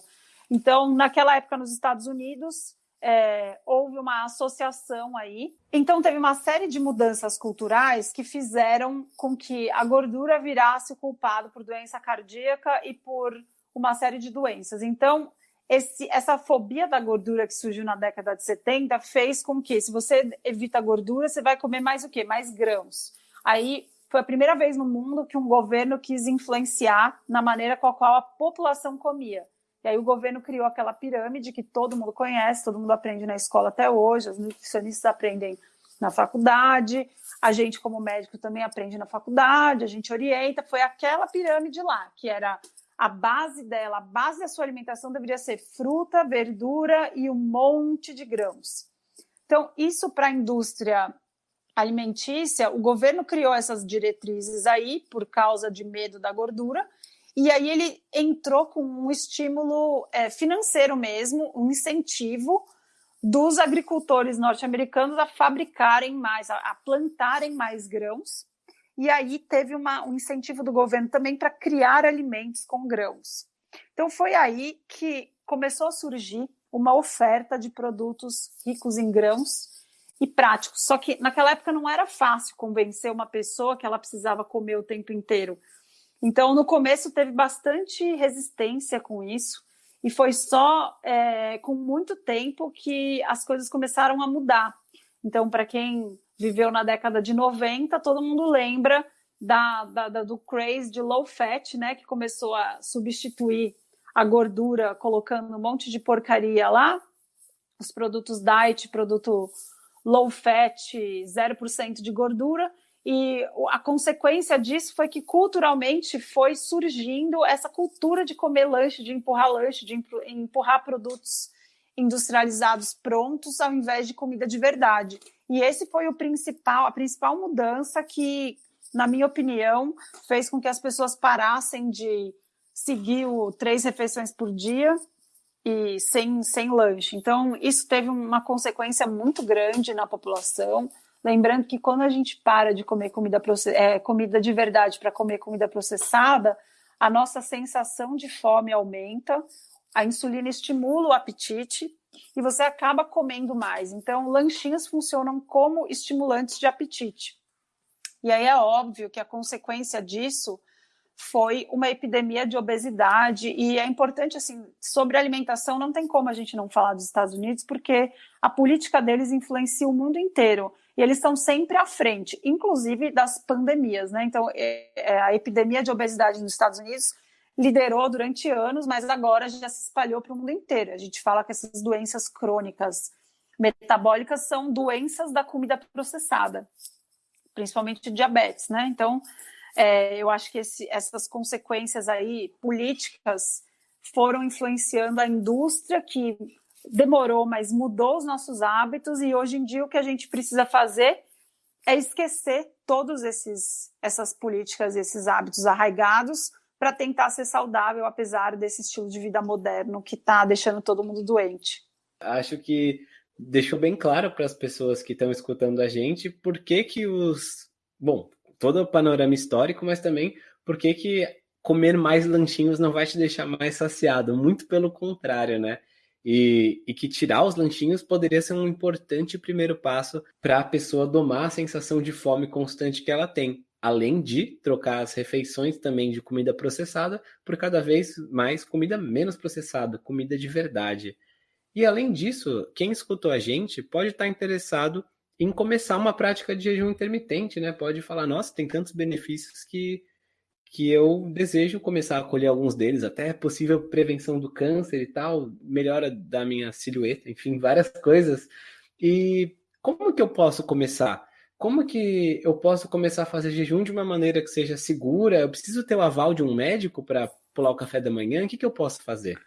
Então, naquela época nos Estados Unidos, é, houve uma associação aí. Então, teve uma série de mudanças culturais que fizeram com que a gordura virasse o culpado por doença cardíaca e por uma série de doenças. Então, esse, essa fobia da gordura que surgiu na década de 70 fez com que, se você evita gordura, você vai comer mais o quê? Mais grãos. Aí foi a primeira vez no mundo que um governo quis influenciar na maneira com a qual a população comia. E aí o governo criou aquela pirâmide que todo mundo conhece, todo mundo aprende na escola até hoje, os nutricionistas aprendem na faculdade, a gente como médico também aprende na faculdade, a gente orienta, foi aquela pirâmide lá, que era a base dela, a base da sua alimentação deveria ser fruta, verdura e um monte de grãos. Então, isso para a indústria alimentícia, o governo criou essas diretrizes aí por causa de medo da gordura, e aí ele entrou com um estímulo é, financeiro mesmo, um incentivo dos agricultores norte-americanos a fabricarem mais, a, a, plantarem mais grãos. E aí teve uma, um incentivo do governo também para criar alimentos com grãos. Então foi aí que começou a surgir uma oferta de produtos ricos em grãos e práticos. Só que naquela época não era fácil convencer uma pessoa que ela precisava comer o tempo inteiro. Então, no começo teve bastante resistência com isso, e foi só é, com muito tempo que as coisas começaram a mudar. Então, para quem viveu na década de 90, todo mundo lembra da, da, da, do craze de low fat, né, que começou a substituir a gordura colocando um monte de porcaria lá, os produtos diet, produto low fat, 0% de gordura, e a consequência disso foi que culturalmente foi surgindo essa cultura de comer lanche, de empurrar lanche, de empurrar produtos industrializados prontos ao invés de comida de verdade. E esse foi o principal, a principal mudança que, na minha opinião, fez com que as pessoas parassem de seguir o três refeições por dia e sem, sem lanche. Então, isso teve uma consequência muito grande na população. Lembrando que quando a gente para de comer comida, é, comida de verdade para comer comida processada, a nossa sensação de fome aumenta, a insulina estimula o apetite e você acaba comendo mais. Então, lanchinhos funcionam como estimulantes de apetite. E aí é óbvio que a consequência disso foi uma epidemia de obesidade e é importante assim sobre alimentação não tem como a gente não falar dos Estados Unidos porque a política deles influencia o mundo inteiro e eles estão sempre à frente, inclusive das pandemias, né? Então é, é, a epidemia de obesidade nos Estados Unidos liderou durante anos, mas agora já se espalhou para o mundo inteiro. A gente fala que essas doenças crônicas metabólicas são doenças da comida processada, principalmente diabetes, né? Então é, eu acho que esse, essas consequências aí políticas foram influenciando a indústria que demorou, mas mudou os nossos hábitos e hoje em dia o que a gente precisa fazer é esquecer todos esses essas políticas, esses hábitos arraigados para tentar ser saudável apesar desse estilo de vida moderno que está deixando todo mundo doente. Acho que deixou bem claro para as pessoas que estão escutando a gente por que que os bom todo o panorama histórico, mas também por que que comer mais lanchinhos não vai te deixar mais saciado, muito pelo contrário, né? E, e, que tirar os lanchinhos poderia ser um importante primeiro passo para a pessoa domar a sensação de fome constante que ela tem, além de trocar as refeições também de comida processada por cada vez mais comida menos processada, comida de verdade. E além disso, quem escutou a gente pode estar interessado em começar uma prática de jejum intermitente, né? Pode falar, nossa, tem tantos benefícios que, que eu desejo começar a colher alguns deles, até possível prevenção do câncer e tal, melhora da minha silhueta, enfim, várias coisas. E como que eu posso começar? Como que eu posso começar a fazer jejum de uma maneira que seja segura? Eu preciso ter o aval de um médico para pular o café da manhã? O que, que eu posso fazer?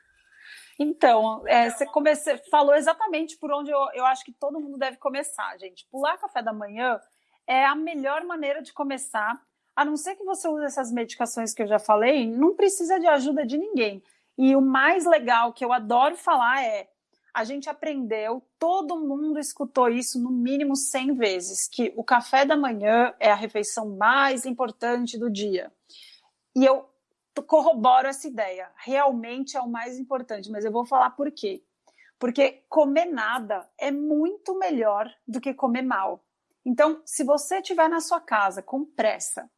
Então, é, você comece, falou exatamente por onde eu, eu acho que todo mundo deve começar, gente. Pular café da manhã é a melhor maneira de começar, a não ser que você use essas medicações que eu já falei, não precisa de ajuda de ninguém. E o mais legal que eu adoro falar é: a gente aprendeu, todo mundo escutou isso no mínimo 100 vezes, que o café da manhã é a refeição mais importante do dia. E eu corroboro essa ideia. Realmente é o mais importante, mas eu vou falar por quê. Porque comer nada é muito melhor do que comer mal. Então, se você estiver na sua casa com pressa,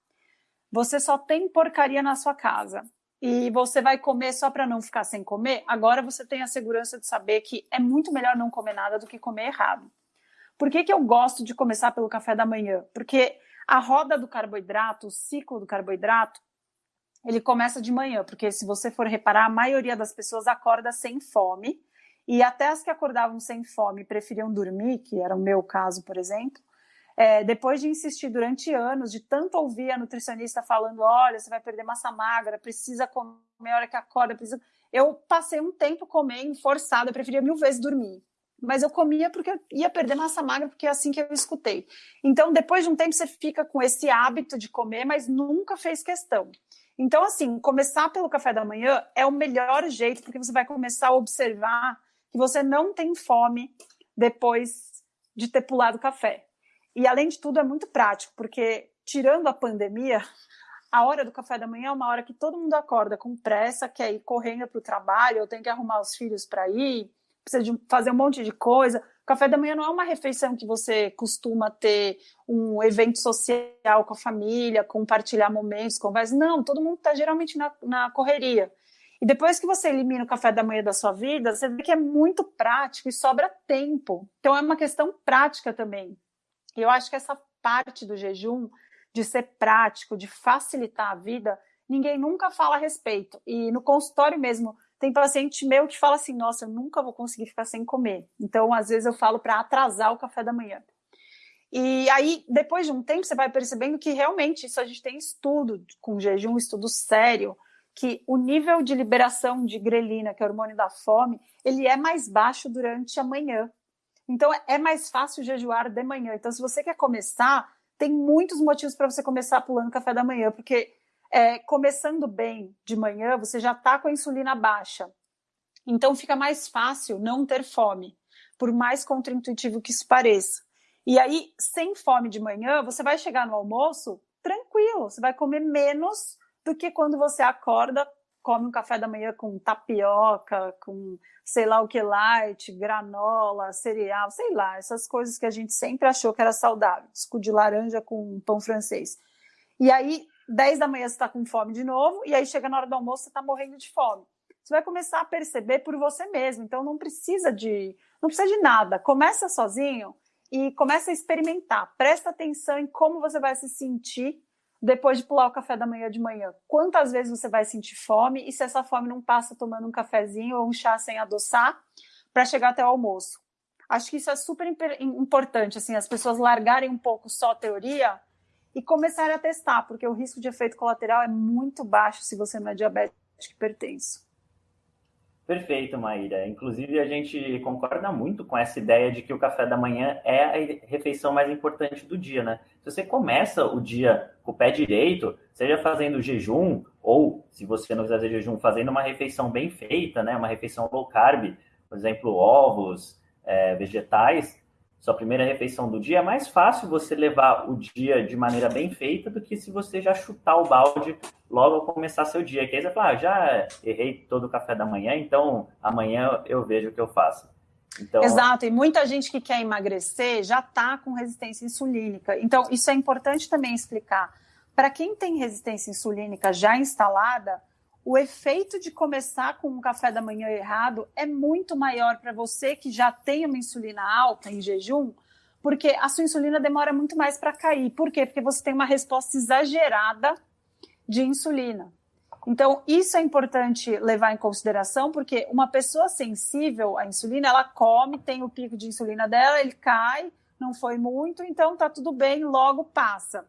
você só tem porcaria na sua casa e você vai comer só para não ficar sem comer, agora você tem a segurança de saber que é muito melhor não comer nada do que comer errado. Por que, que eu gosto de começar pelo café da manhã? Porque a roda do carboidrato, o ciclo do carboidrato, ele começa de manhã, porque se você for reparar, a maioria das pessoas acorda sem fome, e até as que acordavam sem fome preferiam dormir, que era o meu caso, por exemplo, é, depois de insistir durante anos, de tanto ouvir a nutricionista falando, olha, você vai perder massa magra, precisa comer a hora que acorda, precisa... Eu passei um tempo comendo forçado, eu preferia mil vezes dormir. Mas eu comia porque eu ia perder massa magra, porque é assim que eu escutei. Então, depois de um tempo, você fica com esse hábito de comer, mas nunca fez questão. Então, assim, começar pelo café da manhã é o melhor jeito, porque você vai começar a observar que você não tem fome depois de ter pulado o café. E além de tudo, é muito prático, porque tirando a pandemia, a hora do café da manhã é uma hora que todo mundo acorda com pressa, quer ir correndo para o trabalho, ou tem que arrumar os filhos para ir, precisa de fazer um monte de coisa. O café da manhã não é uma refeição que você costuma ter um evento social com a família, compartilhar momentos, conversas. Não, todo mundo está geralmente na, na correria. E depois que você elimina o café da manhã da sua vida, você vê que é muito prático e sobra tempo. Então é uma questão prática também. E eu acho que essa parte do jejum, de ser prático, de facilitar a vida, ninguém nunca fala a respeito. E no consultório mesmo, tem paciente meu que fala assim: nossa, eu nunca vou conseguir ficar sem comer. Então, às vezes, eu falo para atrasar o café da manhã. E aí, depois de um tempo, você vai percebendo que realmente isso a gente tem estudo com jejum, estudo sério, que o nível de liberação de grelina, que é o hormônio da fome, ele é mais baixo durante a manhã. Então é mais fácil jejuar de manhã. Então, se você quer começar, tem muitos motivos para você começar pulando café da manhã, porque é, começando bem de manhã, você já está com a insulina baixa. Então fica mais fácil não ter fome, por mais contraintuitivo que isso pareça. E aí, sem fome de manhã, você vai chegar no almoço tranquilo, você vai comer menos do que quando você acorda come um café da manhã com tapioca, com sei lá o que light, granola, cereal, sei lá, essas coisas que a gente sempre achou que era saudável, suco de laranja com pão francês. E aí, 10 da manhã você está com fome de novo, e aí chega na hora do almoço você está morrendo de fome. Você vai começar a perceber por você mesmo, então não precisa de, não precisa de nada. Começa sozinho e começa a experimentar. Presta atenção em como você vai se sentir depois de pular o café da manhã de manhã. Quantas vezes você vai sentir fome e se essa fome não passa tomando um cafezinho ou um chá sem adoçar para chegar até o almoço? Acho que isso é super importante, assim, as pessoas largarem um pouco só a teoria e começarem a testar, porque o risco de efeito colateral é muito baixo se você não é diabético hipertenso. Perfeito, Maíra. Inclusive, a gente concorda muito com essa ideia de que o café da manhã é a refeição mais importante do dia, né? Se você começa o dia com o pé direito, seja fazendo jejum, ou se você não fazer jejum, fazendo uma refeição bem feita, né? Uma refeição low carb, por exemplo, ovos, é, vegetais, sua primeira refeição do dia, é mais fácil você levar o dia de maneira bem feita do que se você já chutar o balde logo ao começar seu dia. Que aí você fala, ah, já errei todo o café da manhã, então amanhã eu vejo o que eu faço. Então... Exato, e muita gente que quer emagrecer já está com resistência insulínica. Então, isso é importante também explicar. Para quem tem resistência insulínica já instalada, o efeito de começar com um café da manhã errado é muito maior para você que já tem uma insulina alta em jejum, porque a sua insulina demora muito mais para cair. Por quê? Porque você tem uma resposta exagerada de insulina. Então, isso é importante levar em consideração, porque uma pessoa sensível à insulina, ela come, tem o pico de insulina dela, ele cai, não foi muito, então tá tudo bem, logo passa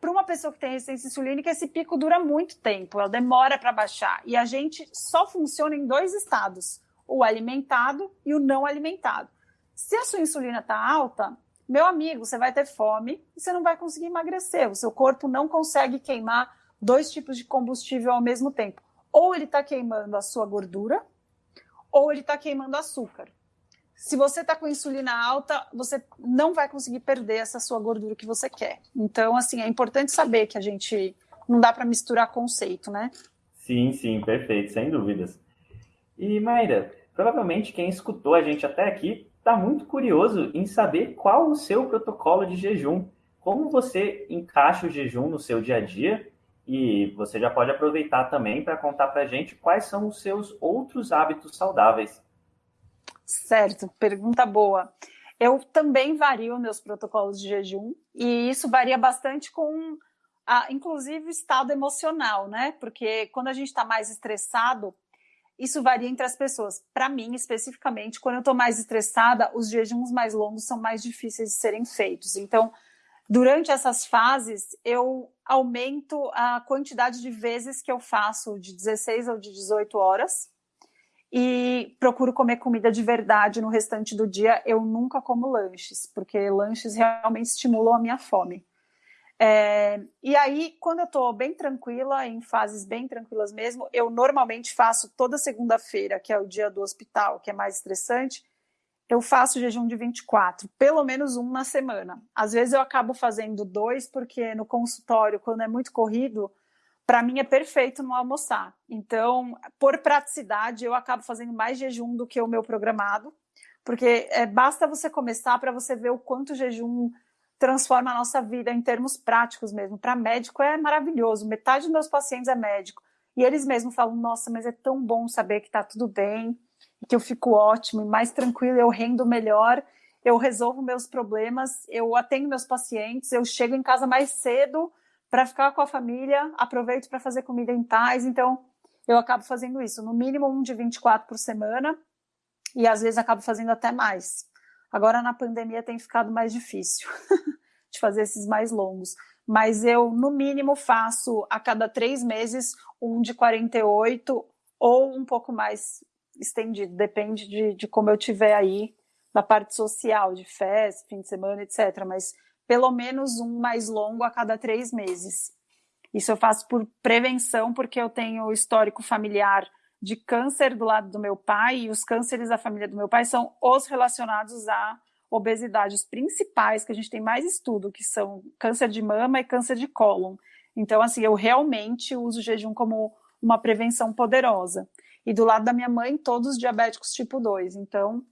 para uma pessoa que tem resistência insulínica, esse pico dura muito tempo, ela demora para baixar. E a gente só funciona em dois estados: o alimentado e o não alimentado. Se a sua insulina está alta, meu amigo, você vai ter fome e você não vai conseguir emagrecer. O seu corpo não consegue queimar dois tipos de combustível ao mesmo tempo. Ou ele está queimando a sua gordura, ou ele está queimando açúcar se você está com insulina alta, você não vai conseguir perder essa sua gordura que você quer. Então, assim, é importante saber que a gente não dá para misturar conceito, né? Sim, sim, perfeito, sem dúvidas. E Mayra, provavelmente quem escutou a gente até aqui está muito curioso em saber qual o seu protocolo de jejum. Como você encaixa o jejum no seu dia a dia? E você já pode aproveitar também para contar para a gente quais são os seus outros hábitos saudáveis. Certo, pergunta boa. Eu também vario meus protocolos de jejum e isso varia bastante com, a, inclusive, o estado emocional, né? Porque quando a gente está mais estressado, isso varia entre as pessoas. Para mim, especificamente, quando eu estou mais estressada, os jejuns mais longos são mais difíceis de serem feitos. Então, durante essas fases, eu aumento a quantidade de vezes que eu faço de 16 ou de 18 horas e procuro comer comida de verdade no restante do dia. Eu nunca como lanches, porque lanches realmente estimulam a minha fome. É, e aí, quando eu estou bem tranquila, em fases bem tranquilas mesmo, eu normalmente faço toda segunda-feira, que é o dia do hospital, que é mais estressante, eu faço jejum de 24, pelo menos um na semana. Às vezes eu acabo fazendo dois, porque no consultório, quando é muito corrido, para mim é perfeito não almoçar. Então, por praticidade, eu acabo fazendo mais jejum do que o meu programado, porque é, basta você começar para você ver o quanto o jejum transforma a nossa vida em termos práticos mesmo. Para médico é maravilhoso. Metade dos meus pacientes é médico. E eles mesmos falam: nossa, mas é tão bom saber que está tudo bem, que eu fico ótimo e mais tranquilo, eu rendo melhor, eu resolvo meus problemas, eu atendo meus pacientes, eu chego em casa mais cedo para ficar com a família, aproveito para fazer comida em paz, então eu acabo fazendo isso, no mínimo um de 24 por semana, e às vezes acabo fazendo até mais. Agora na pandemia tem ficado mais difícil *laughs* de fazer esses mais longos, mas eu no mínimo faço a cada três meses um de 48 ou um pouco mais estendido, depende de, de como eu tiver aí na parte social, de festa, fim de semana, etc. Mas pelo menos um mais longo a cada três meses. Isso eu faço por prevenção, porque eu tenho histórico familiar de câncer do lado do meu pai, e os cânceres da família do meu pai são os relacionados à obesidade, os principais que a gente tem mais estudo, que são câncer de mama e câncer de cólon. Então, assim, eu realmente uso o jejum como uma prevenção poderosa. E do lado da minha mãe, todos diabéticos tipo 2. Então,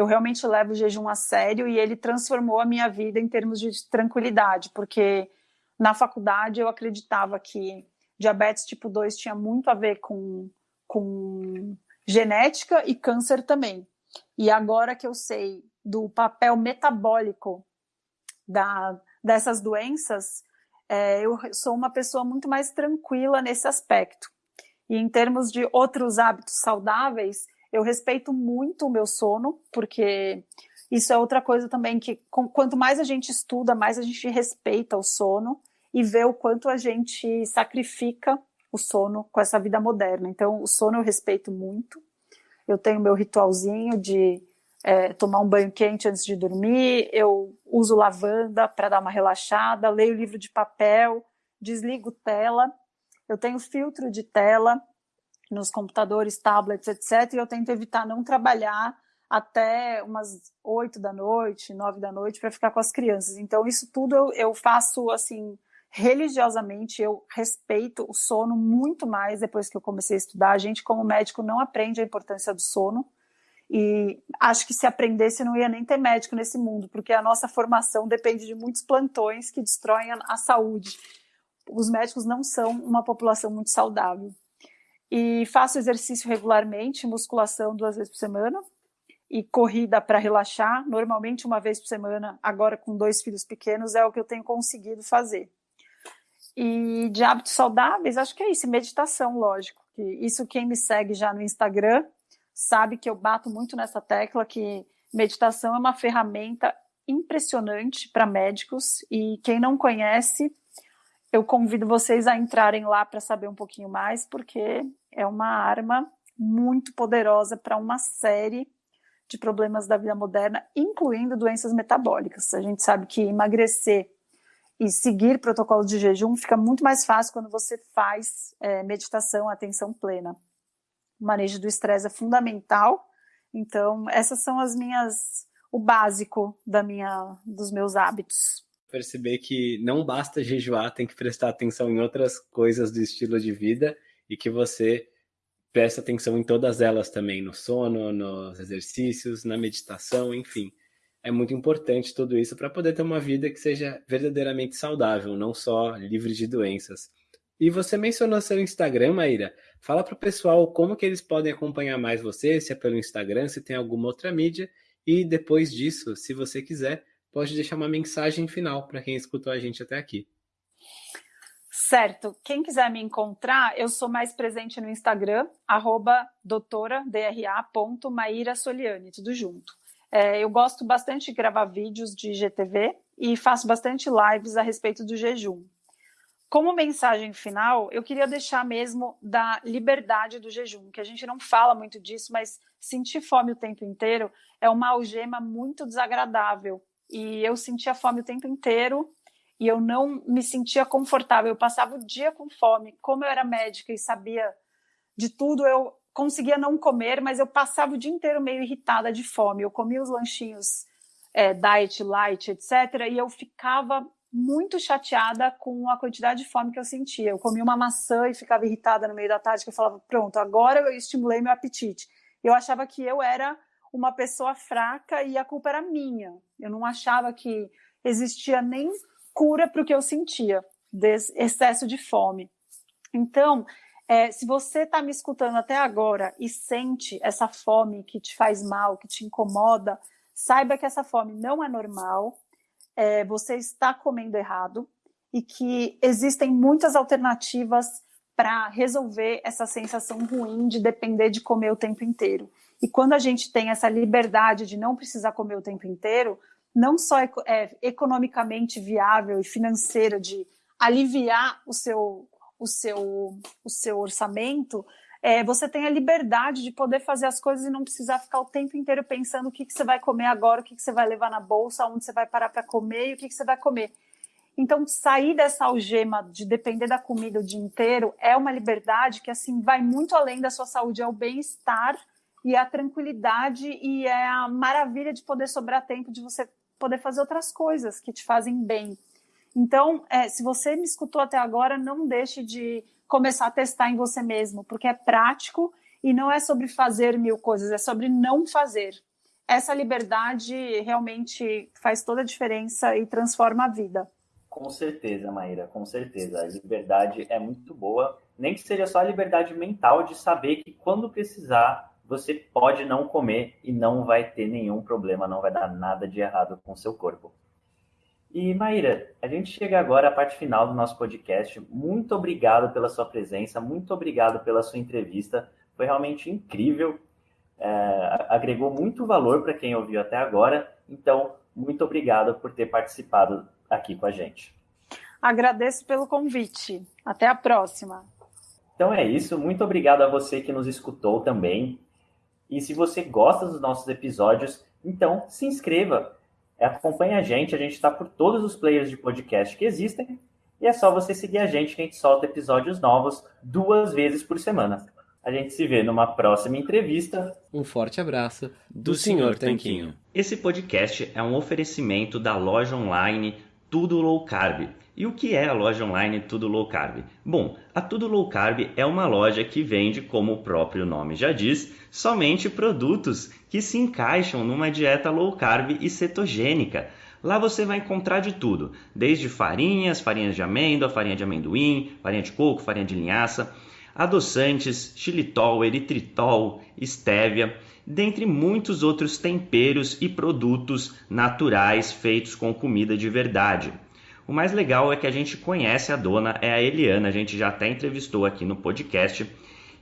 eu realmente levo o jejum a sério e ele transformou a minha vida em termos de tranquilidade, porque na faculdade eu acreditava que diabetes tipo 2 tinha muito a ver com, com genética e câncer também. E agora que eu sei do papel metabólico da, dessas doenças, é, eu sou uma pessoa muito mais tranquila nesse aspecto. E em termos de outros hábitos saudáveis, eu respeito muito o meu sono, porque isso é outra coisa também que com, quanto mais a gente estuda, mais a gente respeita o sono e vê o quanto a gente sacrifica o sono com essa vida moderna. Então, o sono eu respeito muito. Eu tenho meu ritualzinho de é, tomar um banho quente antes de dormir, eu uso lavanda para dar uma relaxada, leio livro de papel, desligo tela, eu tenho filtro de tela, nos computadores, tablets, etc. E eu tento evitar não trabalhar até umas oito da noite, nove da noite, para ficar com as crianças. Então, isso tudo eu, eu faço assim religiosamente. Eu respeito o sono muito mais depois que eu comecei a estudar. A gente, como médico, não aprende a importância do sono. E acho que se aprendesse, não ia nem ter médico nesse mundo, porque a nossa formação depende de muitos plantões que destroem a, a saúde. Os médicos não são uma população muito saudável. E faço exercício regularmente, musculação duas vezes por semana e corrida para relaxar, normalmente uma vez por semana, agora com dois filhos pequenos, é o que eu tenho conseguido fazer. E de hábitos saudáveis, acho que é isso, meditação, lógico. Que isso quem me segue já no Instagram sabe que eu bato muito nessa tecla que meditação é uma ferramenta impressionante para médicos e quem não conhece eu convido vocês a entrarem lá para saber um pouquinho mais, porque é uma arma muito poderosa para uma série de problemas da vida moderna, incluindo doenças metabólicas. A gente sabe que emagrecer e seguir protocolos de jejum fica muito mais fácil quando você faz é, meditação, atenção plena. O manejo do estresse é fundamental. Então, essas são as minhas, o básico da minha, dos meus hábitos perceber que não basta jejuar, tem que prestar atenção em outras coisas do estilo de vida e que você presta atenção em todas elas também, no sono, nos exercícios, na meditação, enfim. É muito importante tudo isso para poder ter uma vida que seja verdadeiramente saudável, não só livre de doenças. E você mencionou seu Instagram, Maíra. Fala para o pessoal como que eles podem acompanhar mais você, se é pelo Instagram, se tem alguma outra mídia. E depois disso, se você quiser, pode deixar uma mensagem final para quem escutou a gente até aqui. Certo. Quem quiser me encontrar, eu sou mais presente no Instagram, arroba doutoradra.maíra Soliani, tudo junto. É, eu gosto bastante de gravar vídeos de GTV e faço bastante lives a respeito do jejum. Como mensagem final, eu queria deixar mesmo da liberdade do jejum, que a gente não fala muito disso, mas sentir fome o tempo inteiro é uma algema muito desagradável. E eu sentia fome o tempo inteiro e eu não me sentia confortável. Eu passava o dia com fome. Como eu era médica e sabia de tudo, eu conseguia não comer, mas eu passava o dia inteiro meio irritada de fome. Eu comia os lanchinhos é, diet, light, etc. E eu ficava muito chateada com a quantidade de fome que eu sentia. Eu comia uma maçã e ficava irritada no meio da tarde, que eu falava, pronto, agora eu estimulei meu apetite. Eu achava que eu era uma pessoa fraca e a culpa era minha. Eu não achava que existia nem cura para o que eu sentia, desse excesso de fome. Então, é, se você está me escutando até agora e sente essa fome que te faz mal, que te incomoda, saiba que essa fome não é normal, é, você está comendo errado e que existem muitas alternativas para resolver essa sensação ruim de depender de comer o tempo inteiro. E quando a gente tem essa liberdade de não precisar comer o tempo inteiro, não só é, economicamente viável e financeira de aliviar o seu, o seu, o seu orçamento, é, você tem a liberdade de poder fazer as coisas e não precisar ficar o tempo inteiro pensando o que, que você vai comer agora, o que, que você vai levar na bolsa, onde você vai parar para comer e o que, que você vai comer. Então, sair dessa algema de depender da comida o dia inteiro é uma liberdade que, assim, vai muito além da sua saúde, é o bem-estar e a tranquilidade e é a maravilha de poder sobrar tempo de você poder fazer outras coisas que te fazem bem. Então, é, se você me escutou até agora, não deixe de começar a testar em você mesmo, porque é prático e não é sobre fazer mil coisas, é sobre não fazer. Essa liberdade realmente faz toda a diferença e transforma a vida. Com certeza, Maíra, com certeza. A liberdade é muito boa, nem que seja só a liberdade mental de saber que quando precisar, você pode não comer e não vai ter nenhum problema, não vai dar nada de errado com o seu corpo. E Maíra, a gente chega agora à parte final do nosso podcast. Muito obrigado pela sua presença, muito obrigado pela sua entrevista. Foi realmente incrível, é, agregou muito valor para quem ouviu até agora. Então, muito obrigado por ter participado aqui com a gente. Agradeço pelo convite. Até a próxima. Então é isso. Muito obrigado a você que nos escutou também. E se você gosta dos nossos episódios, então se inscreva acompanhe a gente, a gente está por todos os players de podcast que existem. E é só você seguir a gente que a gente solta episódios novos duas vezes por semana. A gente se vê numa próxima entrevista. Um forte abraço do, do Sr. Tanquinho. Esse podcast é um oferecimento da loja online Tudo Low Carb e o que é a loja online Tudo Low Carb? Bom, a Tudo Low Carb é uma loja que vende, como o próprio nome já diz, somente produtos que se encaixam numa dieta low carb e cetogênica. Lá você vai encontrar de tudo, desde farinhas, farinhas de amêndoa, farinha de amendoim, farinha de coco, farinha de linhaça, adoçantes, xilitol, eritritol, estévia, dentre muitos outros temperos e produtos naturais feitos com comida de verdade. O mais legal é que a gente conhece a dona, é a Eliana, a gente já até entrevistou aqui no podcast.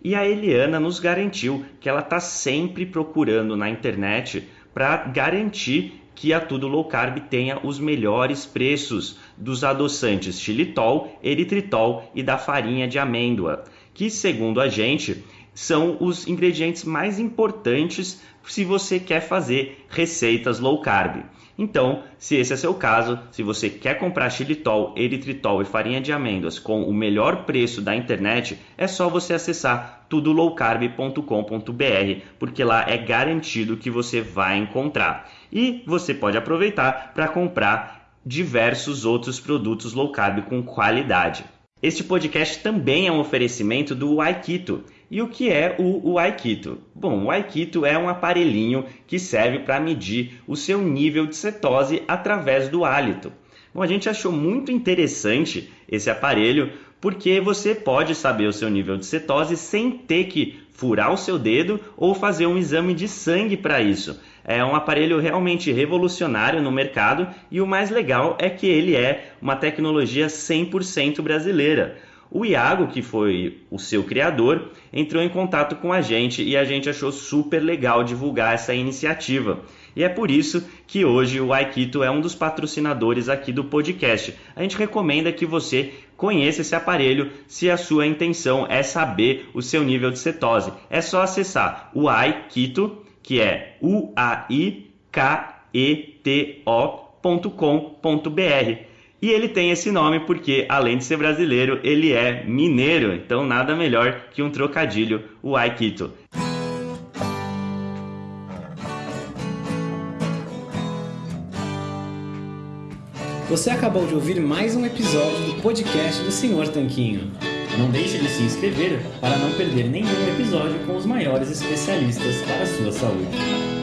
E a Eliana nos garantiu que ela está sempre procurando na internet para garantir que a Tudo Low Carb tenha os melhores preços dos adoçantes xilitol, eritritol e da farinha de amêndoa, que segundo a gente são os ingredientes mais importantes se você quer fazer receitas low carb. Então, se esse é seu caso, se você quer comprar xilitol, eritritol e farinha de amêndoas com o melhor preço da internet, é só você acessar tudolowcarb.com.br, porque lá é garantido que você vai encontrar. E você pode aproveitar para comprar diversos outros produtos low carb com qualidade. Este podcast também é um oferecimento do Aikito. E o que é o, o Aikito? Bom, o Aikito é um aparelhinho que serve para medir o seu nível de cetose através do hálito. Bom, a gente achou muito interessante esse aparelho porque você pode saber o seu nível de cetose sem ter que furar o seu dedo ou fazer um exame de sangue para isso. É um aparelho realmente revolucionário no mercado e o mais legal é que ele é uma tecnologia 100% brasileira. O Iago, que foi o seu criador, entrou em contato com a gente e a gente achou super legal divulgar essa iniciativa. E é por isso que hoje o Aikito é um dos patrocinadores aqui do podcast. A gente recomenda que você conheça esse aparelho se a sua intenção é saber o seu nível de cetose. É só acessar o Aikito, que é u a i k e t o.com.br. E ele tem esse nome porque, além de ser brasileiro, ele é mineiro. Então, nada melhor que um trocadilho, o Aikito. Você acabou de ouvir mais um episódio do podcast do Senhor Tanquinho. Não deixe de se inscrever para não perder nenhum episódio com os maiores especialistas para a sua saúde.